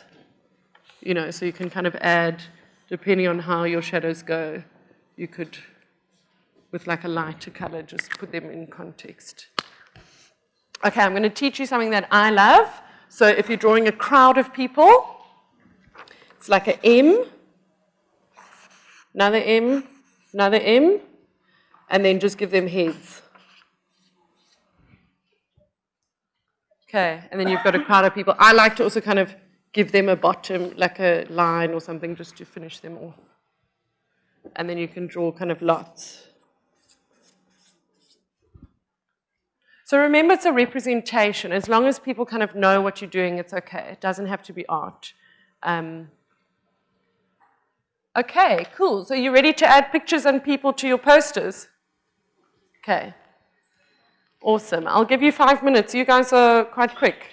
You know, so you can kind of add, depending on how your shadows go, you could, with like a lighter color, just put them in context. Okay, I'm going to teach you something that I love. So if you're drawing a crowd of people, it's like an M, another M, another M, and then just give them heads. Okay, and then you've got a crowd of people. I like to also kind of give them a bottom, like a line or something, just to finish them off. And then you can draw kind of lots. So remember, it's a representation. As long as people kind of know what you're doing, it's okay. It doesn't have to be art. Um, okay, cool. So you ready to add pictures and people to your posters? Okay. Awesome. I'll give you five minutes. You guys are quite quick.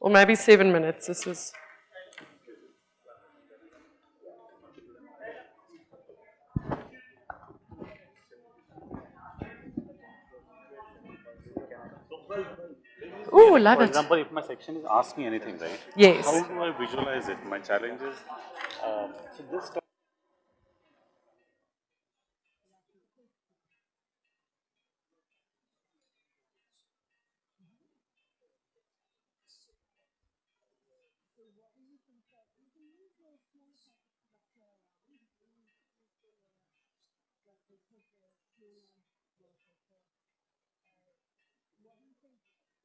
Or maybe seven minutes. This is. Oh, yeah. love For it. example, if my section is ask me anything, right? Yes. How do I visualize it? My challenge is, um, so this you?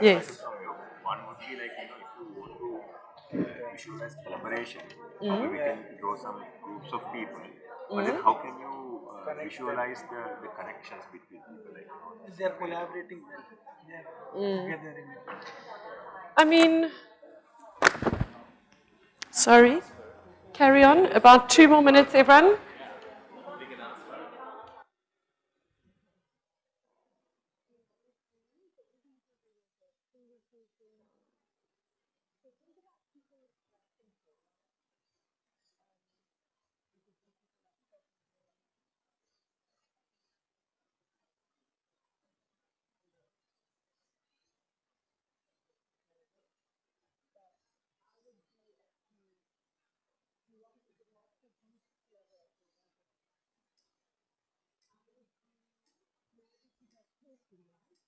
Yes. One would be like, you know, if you want to uh, collaboration, maybe we can draw some groups of people. But then how can you visualize the, the connections between people? Like, you know, They are collaborating well. They are mm. together in it. I mean, sorry, carry on. About two more minutes, everyone.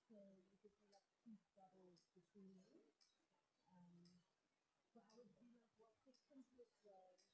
so it could be like two between you. Um, but I would be like, what systems look like?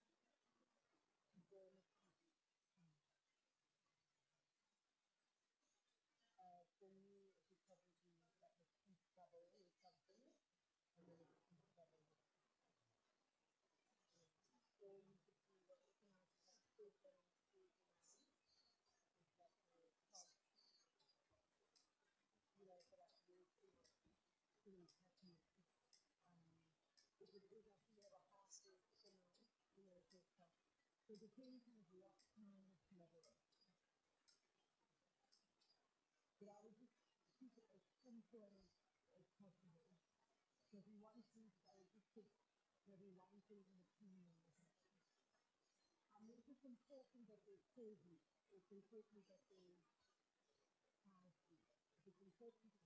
So the king has lots of memory. But I would just keep it as simple as possible. So if you want to, I would just put maybe one thing in the kingdom. And it's just important that they serve you. It's important that they have you. It's important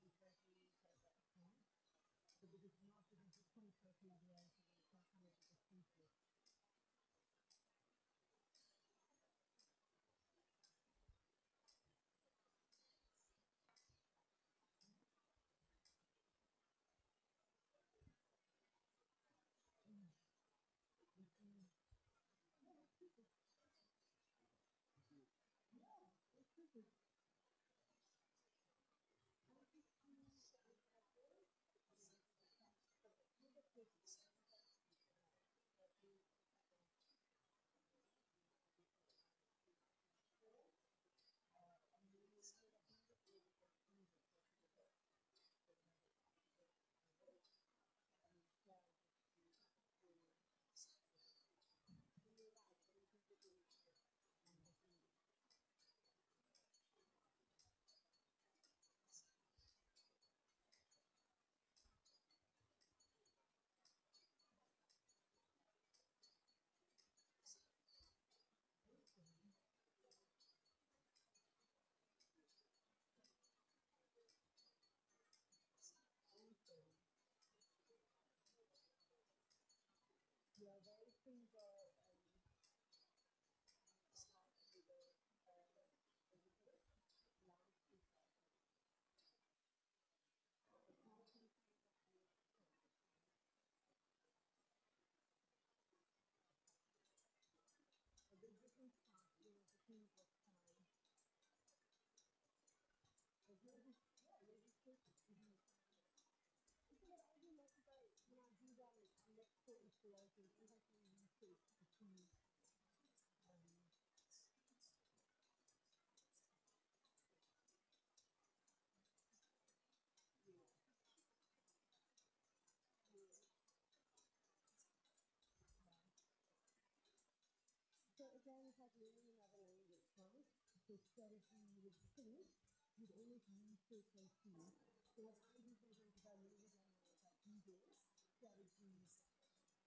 So again, it's you would think you'd to. So what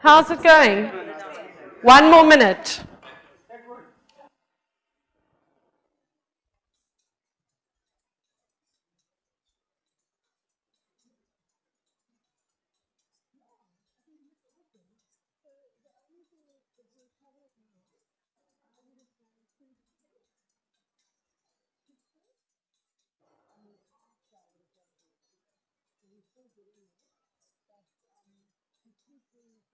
How's it going? One more minute.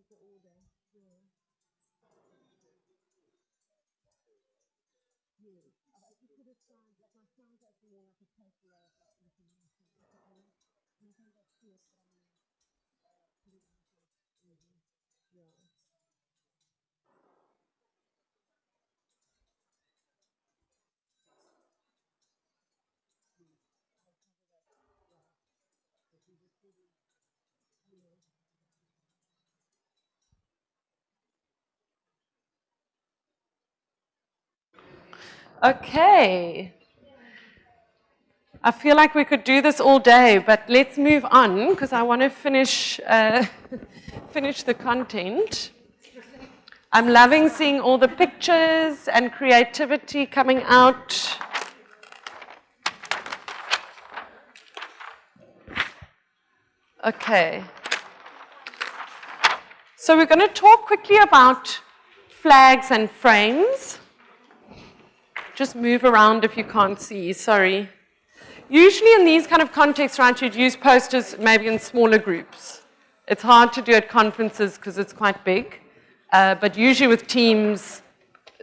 is the order. Yeah. You. I could have signed, like my son's actually on like a paper of like information. I think that's fierce, but I mean, uh, pretty much. Mm-hmm. Yeah. Okay. I feel like we could do this all day, but let's move on because I want to finish, uh, finish the content. I'm loving seeing all the pictures and creativity coming out. Okay. So we're going to talk quickly about flags and frames. Just move around if you can't see, sorry. Usually in these kind of contexts, right, you'd use posters maybe in smaller groups. It's hard to do at conferences because it's quite big. Uh, but usually with teams,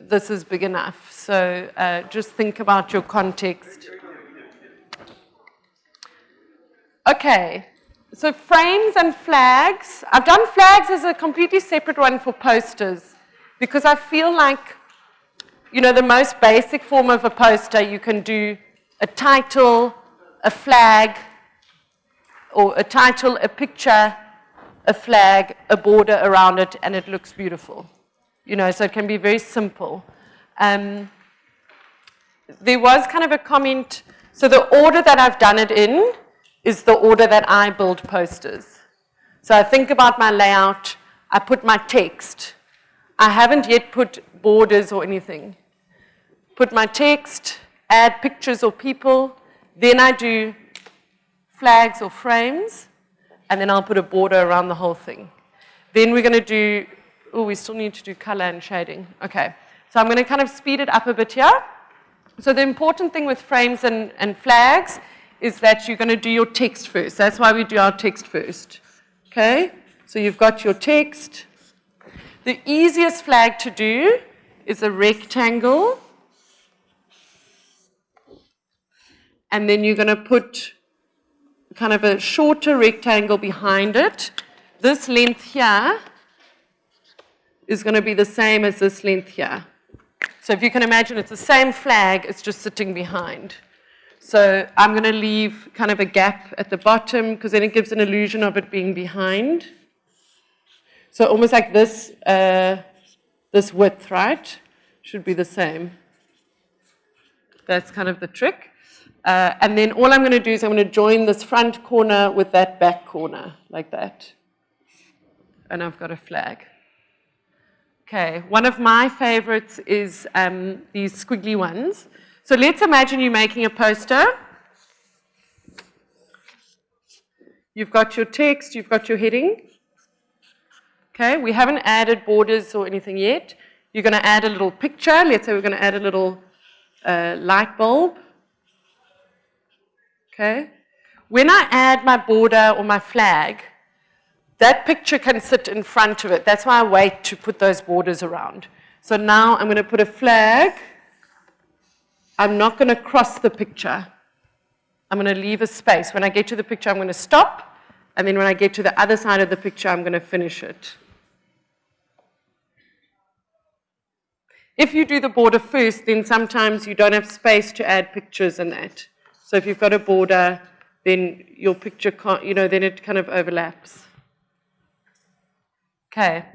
this is big enough. So uh, just think about your context. Okay, so frames and flags. I've done flags as a completely separate one for posters because I feel like, you know, the most basic form of a poster, you can do a title, a flag, or a title, a picture, a flag, a border around it, and it looks beautiful. You know, so it can be very simple. Um, there was kind of a comment, so the order that I've done it in is the order that I build posters. So I think about my layout, I put my text. I haven't yet put borders or anything. Put my text, add pictures or people, then I do flags or frames, and then I'll put a border around the whole thing. Then we're going to do, oh, we still need to do color and shading. Okay, so I'm going to kind of speed it up a bit here. So the important thing with frames and, and flags is that you're going to do your text first. That's why we do our text first. Okay, so you've got your text. The easiest flag to do is a rectangle and then you're going to put kind of a shorter rectangle behind it. This length here is going to be the same as this length here. So if you can imagine, it's the same flag, it's just sitting behind. So I'm going to leave kind of a gap at the bottom because then it gives an illusion of it being behind. So almost like this, uh, this width, right, should be the same. That's kind of the trick. Uh, and then all I'm going to do is I'm going to join this front corner with that back corner, like that. And I've got a flag. Okay, one of my favorites is um, these squiggly ones. So let's imagine you're making a poster. You've got your text, you've got your heading. Okay, we haven't added borders or anything yet. You're going to add a little picture. Let's say we're going to add a little uh, light bulb. Okay. When I add my border or my flag, that picture can sit in front of it. That's why I wait to put those borders around. So now I'm going to put a flag. I'm not going to cross the picture. I'm going to leave a space. When I get to the picture, I'm going to stop. And then when I get to the other side of the picture, I'm going to finish it. If you do the border first, then sometimes you don't have space to add pictures and that. So if you've got a border, then your picture can't, you know, then it kind of overlaps. Okay.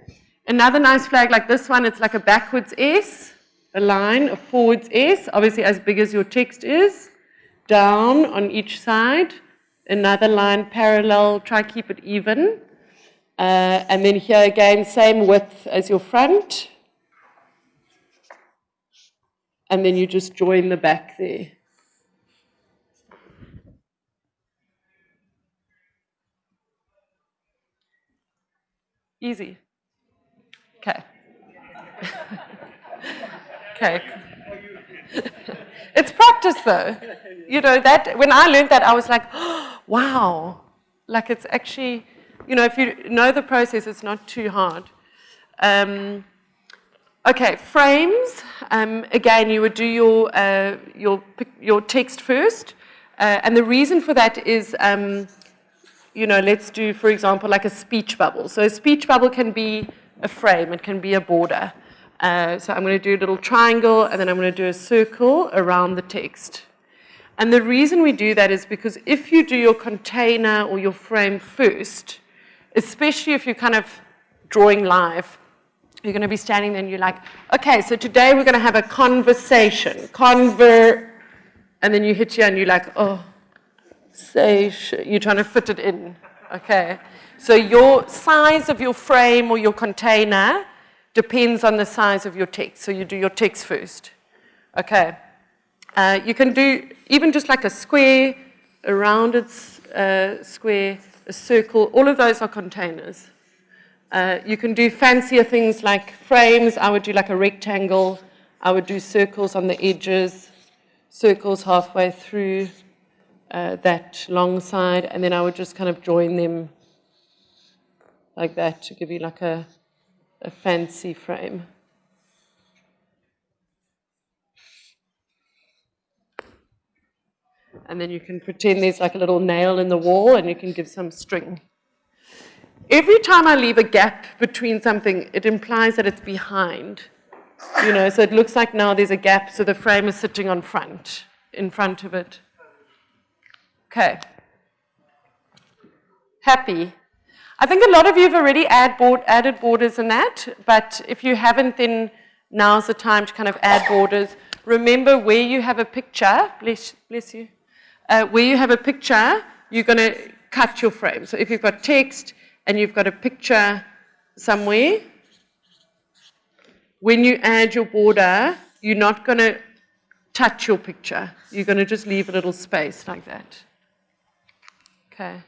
Another nice flag like this one, it's like a backwards S, a line, a forwards S, obviously as big as your text is, down on each side, another line parallel, try keep it even. Uh, and then here again, same width as your front. And then you just join the back there. Easy. Okay. okay. it's practice though. You know, that when I learned that, I was like, oh, wow. Like it's actually, you know, if you know the process, it's not too hard. Um, okay, frames. Um, again, you would do your, uh, your, your text first. Uh, and the reason for that is um, you know, let's do, for example, like a speech bubble. So a speech bubble can be a frame, it can be a border. Uh, so I'm going to do a little triangle, and then I'm going to do a circle around the text. And the reason we do that is because if you do your container or your frame first, especially if you're kind of drawing live, you're going to be standing there and you're like, okay, so today we're going to have a conversation, conver, and then you hit you and you're like, oh, say, you're trying to fit it in, okay? So your size of your frame or your container depends on the size of your text. So you do your text first, okay? Uh, you can do even just like a square, a rounded uh, square, a circle, all of those are containers. Uh, you can do fancier things like frames. I would do like a rectangle. I would do circles on the edges, circles halfway through uh, that long side, and then I would just kind of join them like that to give you like a, a fancy frame. And then you can pretend there's like a little nail in the wall and you can give some string. Every time I leave a gap between something, it implies that it's behind. You know, so it looks like now there's a gap, so the frame is sitting on front, in front of it. Okay. Happy. I think a lot of you have already add board, added borders in that, but if you haven't, then now's the time to kind of add borders. Remember where you have a picture, bless, bless you, uh, where you have a picture, you're going to cut your frame. So if you've got text and you've got a picture somewhere, when you add your border, you're not going to touch your picture. You're going to just leave a little space like that. Okay.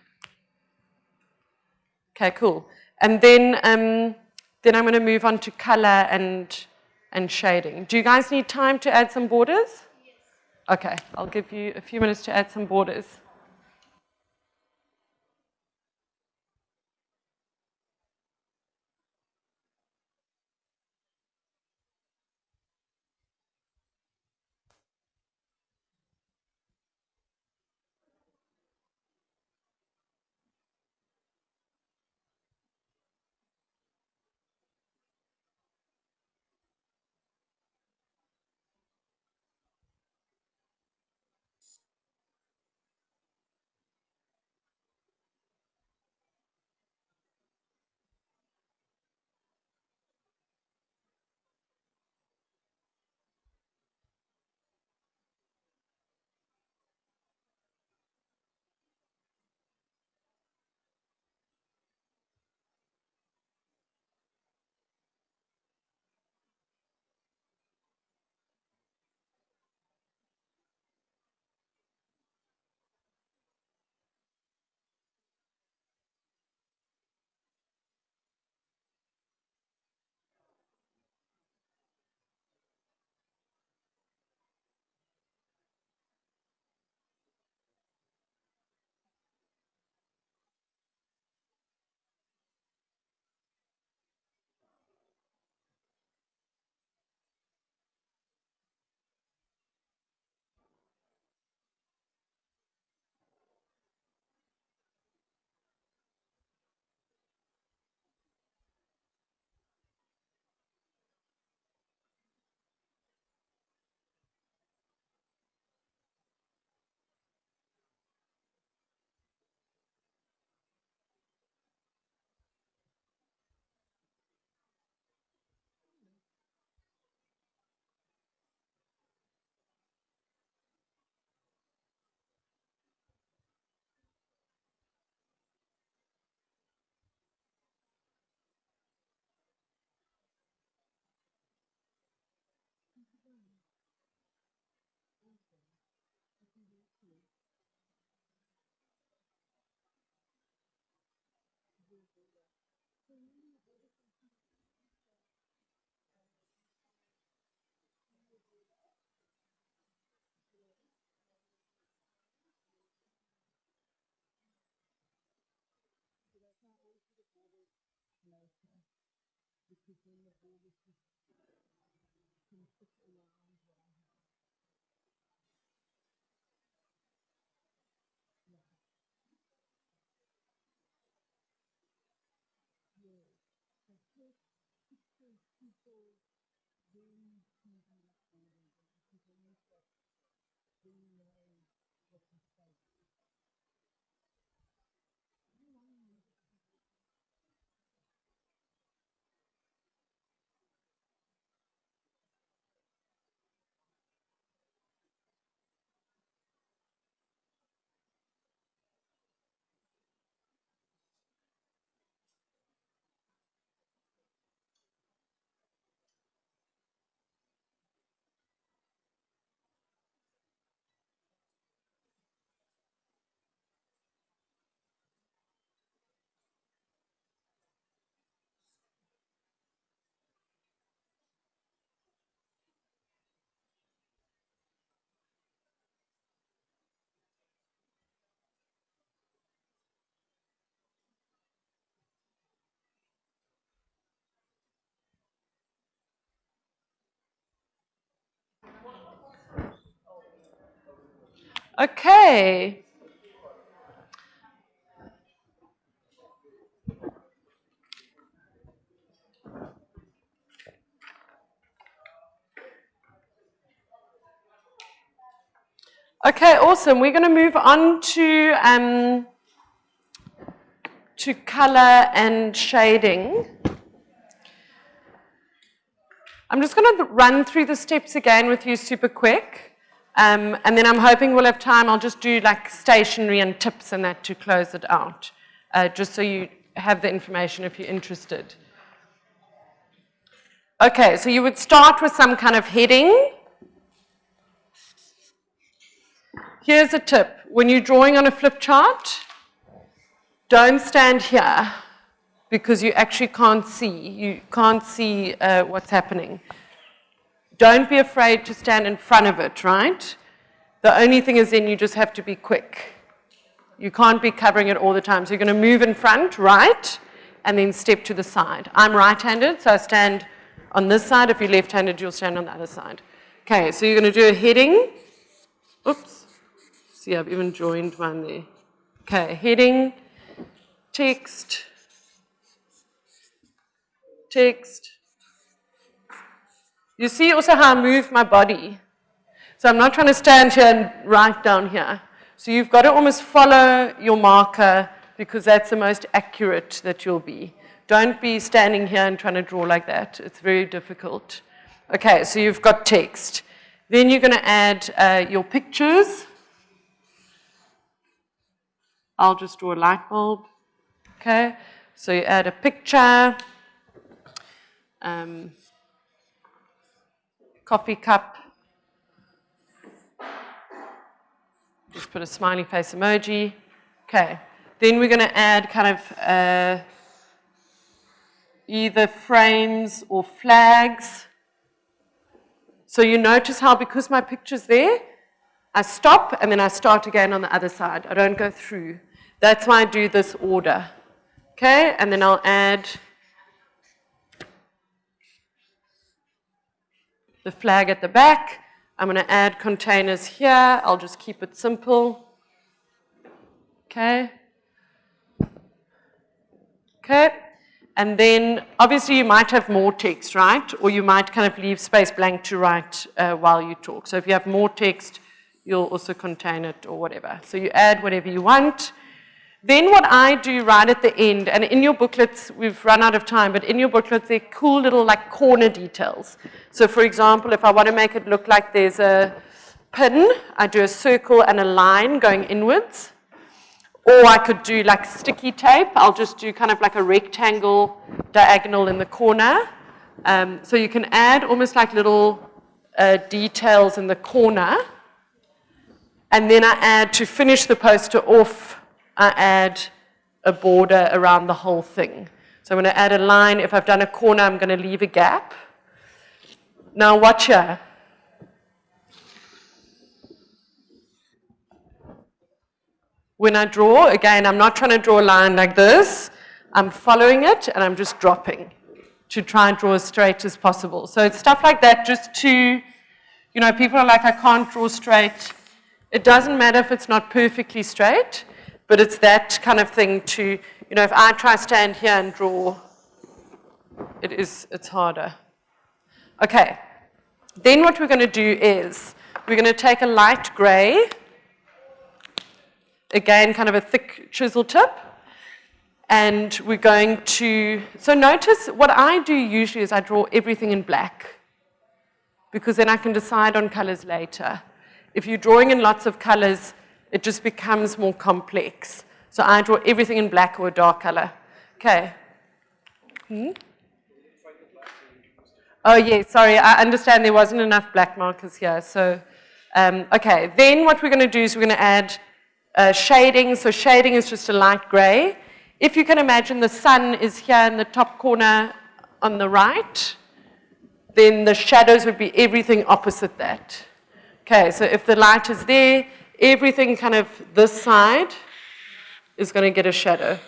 Okay, cool. And then, um, then I'm going to move on to color and, and shading. Do you guys need time to add some borders? Yes. Okay, I'll give you a few minutes to add some borders. became the oldest construct around what Yeah. Yeah. The first people really see the people that they know what to. Okay. Okay, awesome. We're going to move on to um, to color and shading. I'm just going to run through the steps again with you super quick. Um, and then I'm hoping we'll have time. I'll just do like stationery and tips and that to close it out, uh, just so you have the information if you're interested. Okay, so you would start with some kind of heading. Here's a tip. When you're drawing on a flip chart, don't stand here because you actually can't see. You can't see uh, what's happening. Don't be afraid to stand in front of it, right? The only thing is then you just have to be quick. You can't be covering it all the time. So you're going to move in front, right, and then step to the side. I'm right-handed, so I stand on this side. If you're left-handed, you'll stand on the other side. Okay, so you're going to do a heading. Oops. See, I've even joined one there. Okay, heading, text, text, you see also how I move my body. So I'm not trying to stand here and write down here. So you've got to almost follow your marker because that's the most accurate that you'll be. Don't be standing here and trying to draw like that. It's very difficult. Okay, so you've got text. Then you're going to add uh, your pictures. I'll just draw a light bulb. Okay, so you add a picture. Um, coffee cup. Just put a smiley face emoji. Okay. Then we're going to add kind of uh, either frames or flags. So you notice how because my picture's there, I stop and then I start again on the other side. I don't go through. That's why I do this order. Okay, and then I'll add the flag at the back. I'm going to add containers here. I'll just keep it simple. Okay. Okay. And then obviously you might have more text, right? Or you might kind of leave space blank to write uh, while you talk. So if you have more text, you'll also contain it or whatever. So you add whatever you want. Then what I do right at the end, and in your booklets, we've run out of time, but in your booklets, they're cool little like corner details. So for example, if I want to make it look like there's a pin, I do a circle and a line going inwards. Or I could do like sticky tape. I'll just do kind of like a rectangle diagonal in the corner. Um, so you can add almost like little uh, details in the corner. And then I add, to finish the poster off, I add a border around the whole thing. So I'm going to add a line. If I've done a corner, I'm going to leave a gap. Now watch here. When I draw, again, I'm not trying to draw a line like this. I'm following it and I'm just dropping to try and draw as straight as possible. So it's stuff like that just to, you know, people are like, I can't draw straight. It doesn't matter if it's not perfectly straight, but it's that kind of thing to, you know, if I try stand here and draw, it is, it's harder. Okay, then what we're going to do is we're going to take a light gray, again, kind of a thick chisel tip, and we're going to, so notice what I do usually is I draw everything in black because then I can decide on colors later. If you're drawing in lots of colors, it just becomes more complex. So I draw everything in black or a dark color. Okay. Hmm? Oh, yeah, sorry, I understand there wasn't enough black markers here. So, um, okay, then what we're going to do is we're going to add uh, shading. So shading is just a light gray. If you can imagine the sun is here in the top corner on the right, then the shadows would be everything opposite that. Okay, so if the light is there, everything kind of this side is going to get a shadow.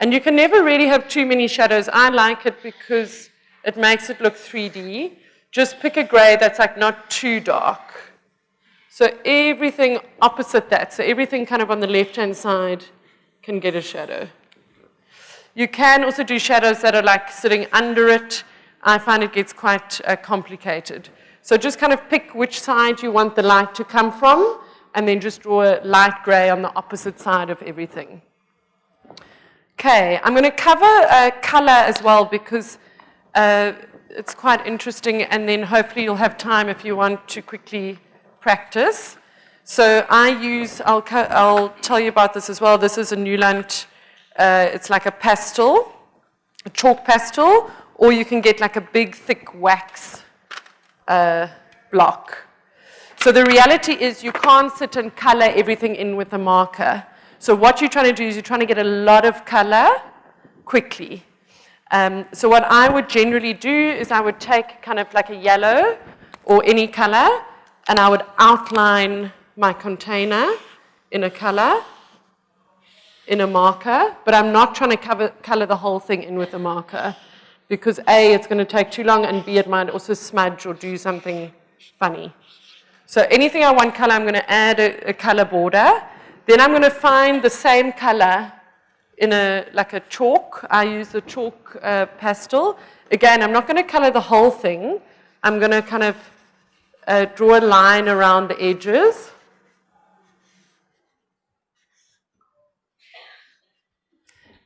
And you can never really have too many shadows. I like it because it makes it look 3D. Just pick a gray that's like not too dark. So everything opposite that, so everything kind of on the left-hand side can get a shadow. You can also do shadows that are like sitting under it. I find it gets quite uh, complicated. So just kind of pick which side you want the light to come from, and then just draw a light gray on the opposite side of everything. Okay, I'm going to cover uh, color as well because uh, it's quite interesting and then hopefully you'll have time if you want to quickly practice. So I use, I'll, I'll tell you about this as well. This is a Neuland, uh, it's like a pastel, a chalk pastel, or you can get like a big thick wax uh, block. So the reality is you can't sit and color everything in with a marker. So what you're trying to do is you're trying to get a lot of color quickly. Um, so what I would generally do is I would take kind of like a yellow or any color and I would outline my container in a color, in a marker, but I'm not trying to cover, color the whole thing in with a marker because A, it's going to take too long and B, it might also smudge or do something funny. So anything I want color, I'm going to add a, a color border then I'm going to find the same color in a, like a chalk. I use a chalk uh, pastel. Again, I'm not going to color the whole thing. I'm going to kind of uh, draw a line around the edges.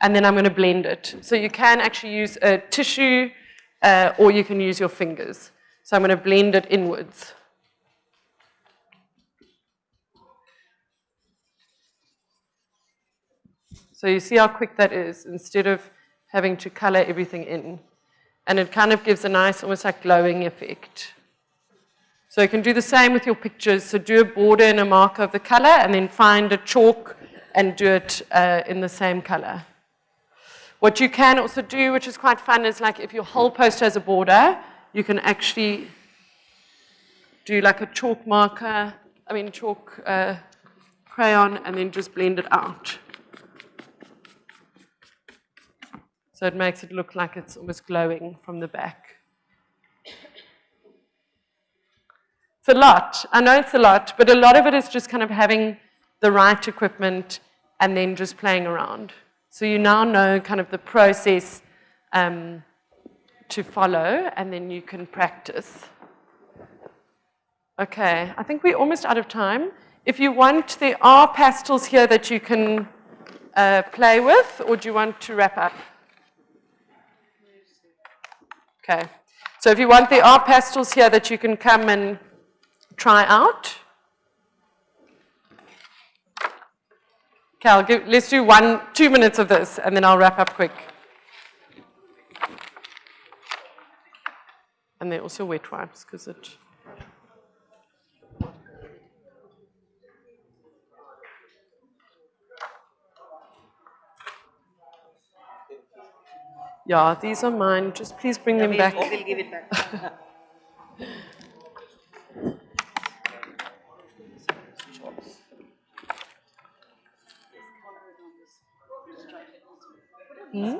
And then I'm going to blend it. So you can actually use a tissue uh, or you can use your fingers. So I'm going to blend it inwards. So you see how quick that is instead of having to color everything in. And it kind of gives a nice, almost like glowing effect. So you can do the same with your pictures. So do a border and a marker of the color and then find a chalk and do it uh, in the same color. What you can also do, which is quite fun, is like if your whole poster has a border, you can actually do like a chalk marker, I mean chalk uh, crayon, and then just blend it out. So it makes it look like it's almost glowing from the back. It's a lot. I know it's a lot, but a lot of it is just kind of having the right equipment and then just playing around. So you now know kind of the process um, to follow and then you can practice. Okay, I think we're almost out of time. If you want, there are pastels here that you can uh, play with, or do you want to wrap up? Okay. So if you want, there are pastels here that you can come and try out. Cal, let's do one, two minutes of this, and then I'll wrap up quick. And they're also wet wipes, because it... Yeah, these are mine. Just please bring yeah, them we'll, back. We'll give it back. Hmm?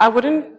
I wouldn't.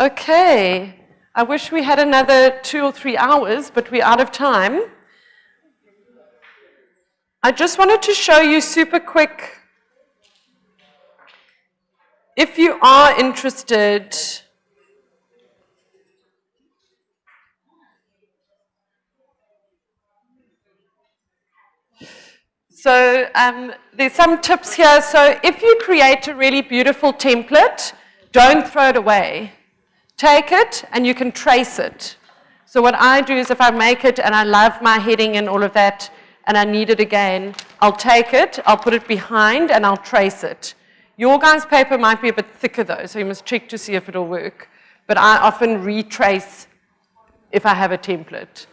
Okay. I wish we had another two or three hours, but we're out of time. I just wanted to show you super quick. If you are interested, So um, there's some tips here. So if you create a really beautiful template, don't throw it away. Take it and you can trace it. So what I do is if I make it and I love my heading and all of that and I need it again, I'll take it, I'll put it behind and I'll trace it. Your guys' paper might be a bit thicker though, so you must check to see if it'll work. But I often retrace if I have a template.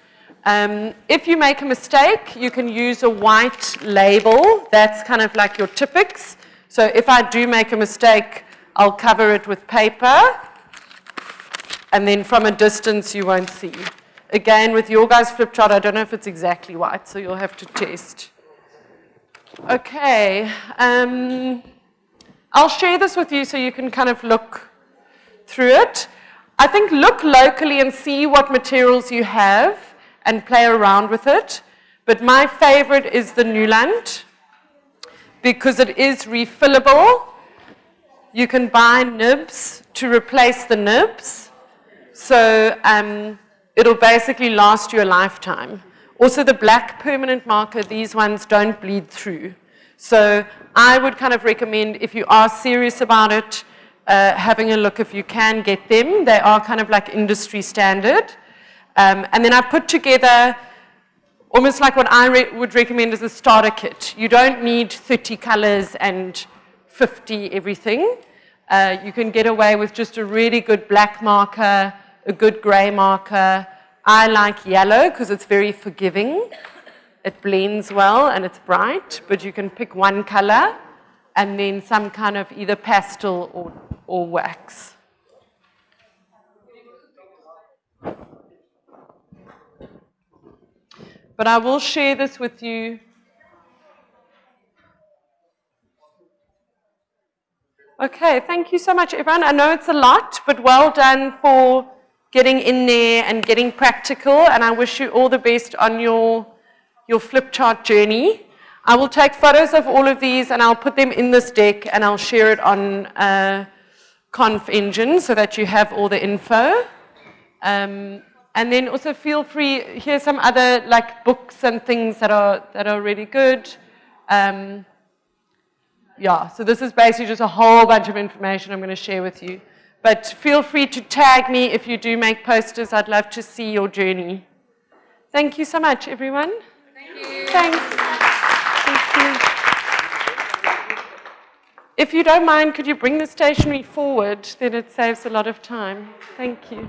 Um, if you make a mistake, you can use a white label. That's kind of like your Tipp-Ex. So if I do make a mistake, I'll cover it with paper. And then from a distance, you won't see. Again, with your guys' flip chart, I don't know if it's exactly white, so you'll have to test. Okay. Um, I'll share this with you so you can kind of look through it. I think look locally and see what materials you have and play around with it. But my favorite is the Neuland because it is refillable. You can buy nibs to replace the nibs. So um, it'll basically last you a lifetime. Also the black permanent marker, these ones don't bleed through. So I would kind of recommend if you are serious about it, uh, having a look if you can get them. They are kind of like industry standard. Um, and then I put together almost like what I re would recommend as a starter kit. You don't need 30 colors and 50 everything. Uh, you can get away with just a really good black marker, a good gray marker. I like yellow because it's very forgiving. It blends well and it's bright, but you can pick one color and then some kind of either pastel or, or wax. But I will share this with you. Okay, thank you so much, everyone. I know it's a lot, but well done for getting in there and getting practical, and I wish you all the best on your, your flip chart journey. I will take photos of all of these and I'll put them in this deck and I'll share it on uh, ConfEngine so that you have all the info. Um, and then also feel free, here's some other like books and things that are, that are really good. Um, yeah, so this is basically just a whole bunch of information I'm going to share with you. But feel free to tag me if you do make posters. I'd love to see your journey. Thank you so much, everyone. Thank you. Thanks. Thank you. If you don't mind, could you bring the stationery forward? Then it saves a lot of time. Thank you.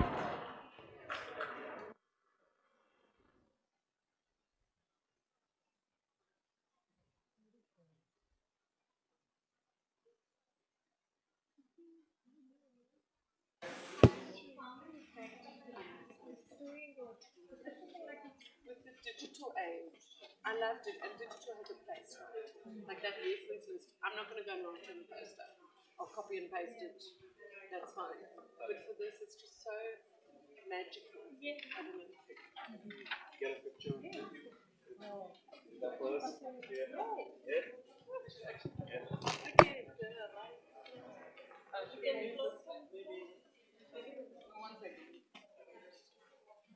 I loved it, and digital has a place, right? Like that reference list, I'm not gonna go and write on a poster. I'll copy and paste it, that's fine. But for this, it's just so magical. I don't know. Get a picture.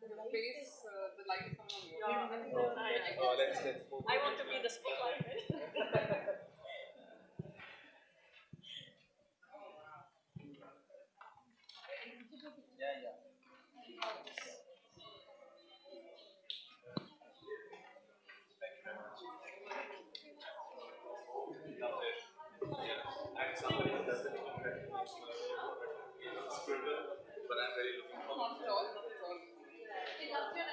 The first, uh, yeah. Oh, oh let's, let's move. I want to be the spotlight. But I'm very looking forward to Gracias.